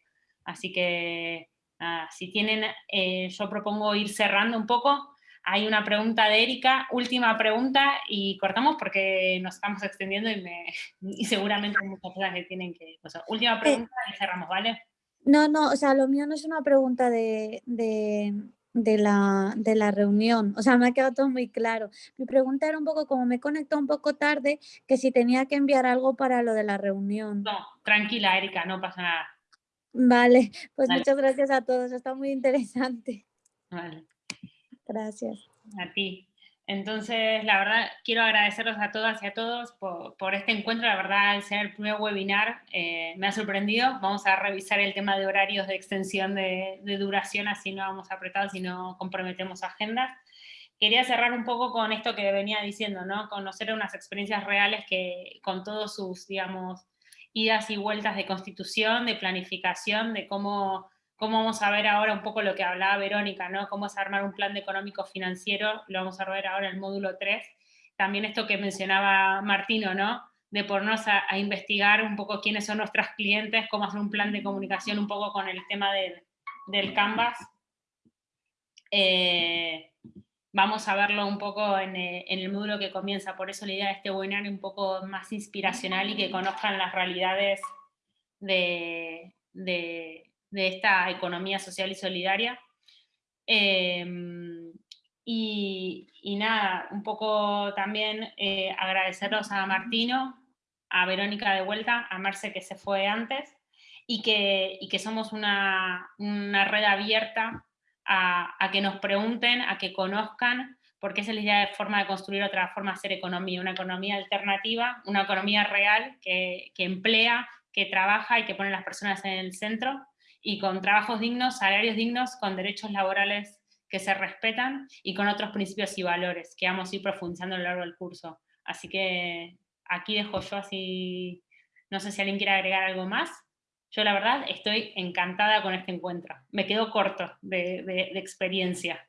Así que Ah, si tienen, eh, yo propongo ir cerrando un poco. Hay una pregunta de Erika, última pregunta, y cortamos porque nos estamos extendiendo y, me, y seguramente hay muchas cosas que tienen que... última eh, pregunta y cerramos, ¿vale? No, no, o sea, lo mío no es una pregunta de, de, de, la, de la reunión, o sea, me ha quedado todo muy claro. Mi pregunta era un poco, como me conectó un poco tarde, que si tenía que enviar algo para lo de la reunión. No, tranquila, Erika, no pasa nada. Vale, pues muchas gracias a todos, está muy interesante. Vale. Gracias. A ti. Entonces, la verdad, quiero agradecerlos a todas y a todos por, este encuentro. La verdad, al ser el primer webinar, eh, me ha sorprendido. Vamos a revisar el tema de horarios de extensión de, de duración, así no vamos apretados y no comprometemos agendas. Quería cerrar un poco con esto que venía diciendo, ¿no? Conocer unas experiencias reales que con todos sus, digamos, idas y vueltas de constitución, de planificación, de cómo, cómo vamos a ver ahora un poco lo que hablaba Verónica, ¿no? Cómo es armar un plan económico financiero, lo vamos a ver ahora en el módulo 3. También esto que mencionaba Martino, ¿no? De ponernos a, investigar un poco quiénes son nuestros clientes, cómo hacer un plan de comunicación un poco con el tema del, del Canvas. Eh, vamos a verlo un poco eh, en, el módulo que comienza, por eso la idea de este webinar es un poco más inspiracional y que conozcan las realidades de, esta economía social y solidaria. Em, y, nada, un poco también eh, agradecerlos a Martino, a Verónica de vuelta, a Marce que se fue antes, y que, y que somos una, una red abierta a, que nos pregunten, a que conozcan, porque esa es la idea de forma de construir otra forma de hacer economía, una economía alternativa, una economía real que, que emplea, que trabaja y que pone a las personas en el centro, y con trabajos dignos, salarios dignos, con derechos laborales que se respetan y con otros principios y valores que vamos a ir profundizando a lo largo del curso. Así que aquí dejo yo así, no sé si alguien quiere agregar algo más. Yo la verdad estoy encantada con este encuentro. Me quedo corto de, de, de experiencia.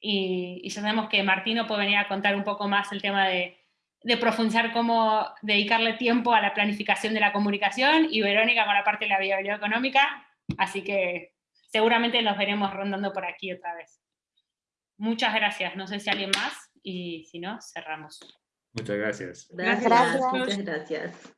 Y, y, ya sabemos que Martino puede venir a contar un poco más el tema de, de profundizar cómo dedicarle tiempo a la planificación de la comunicación y Verónica con la parte de la viabilidad económica. Así que seguramente nos veremos rondando por aquí otra vez. Muchas gracias. No sé si alguien más y si no, cerramos. Muchas gracias. Gracias. gracias. Muchas gracias.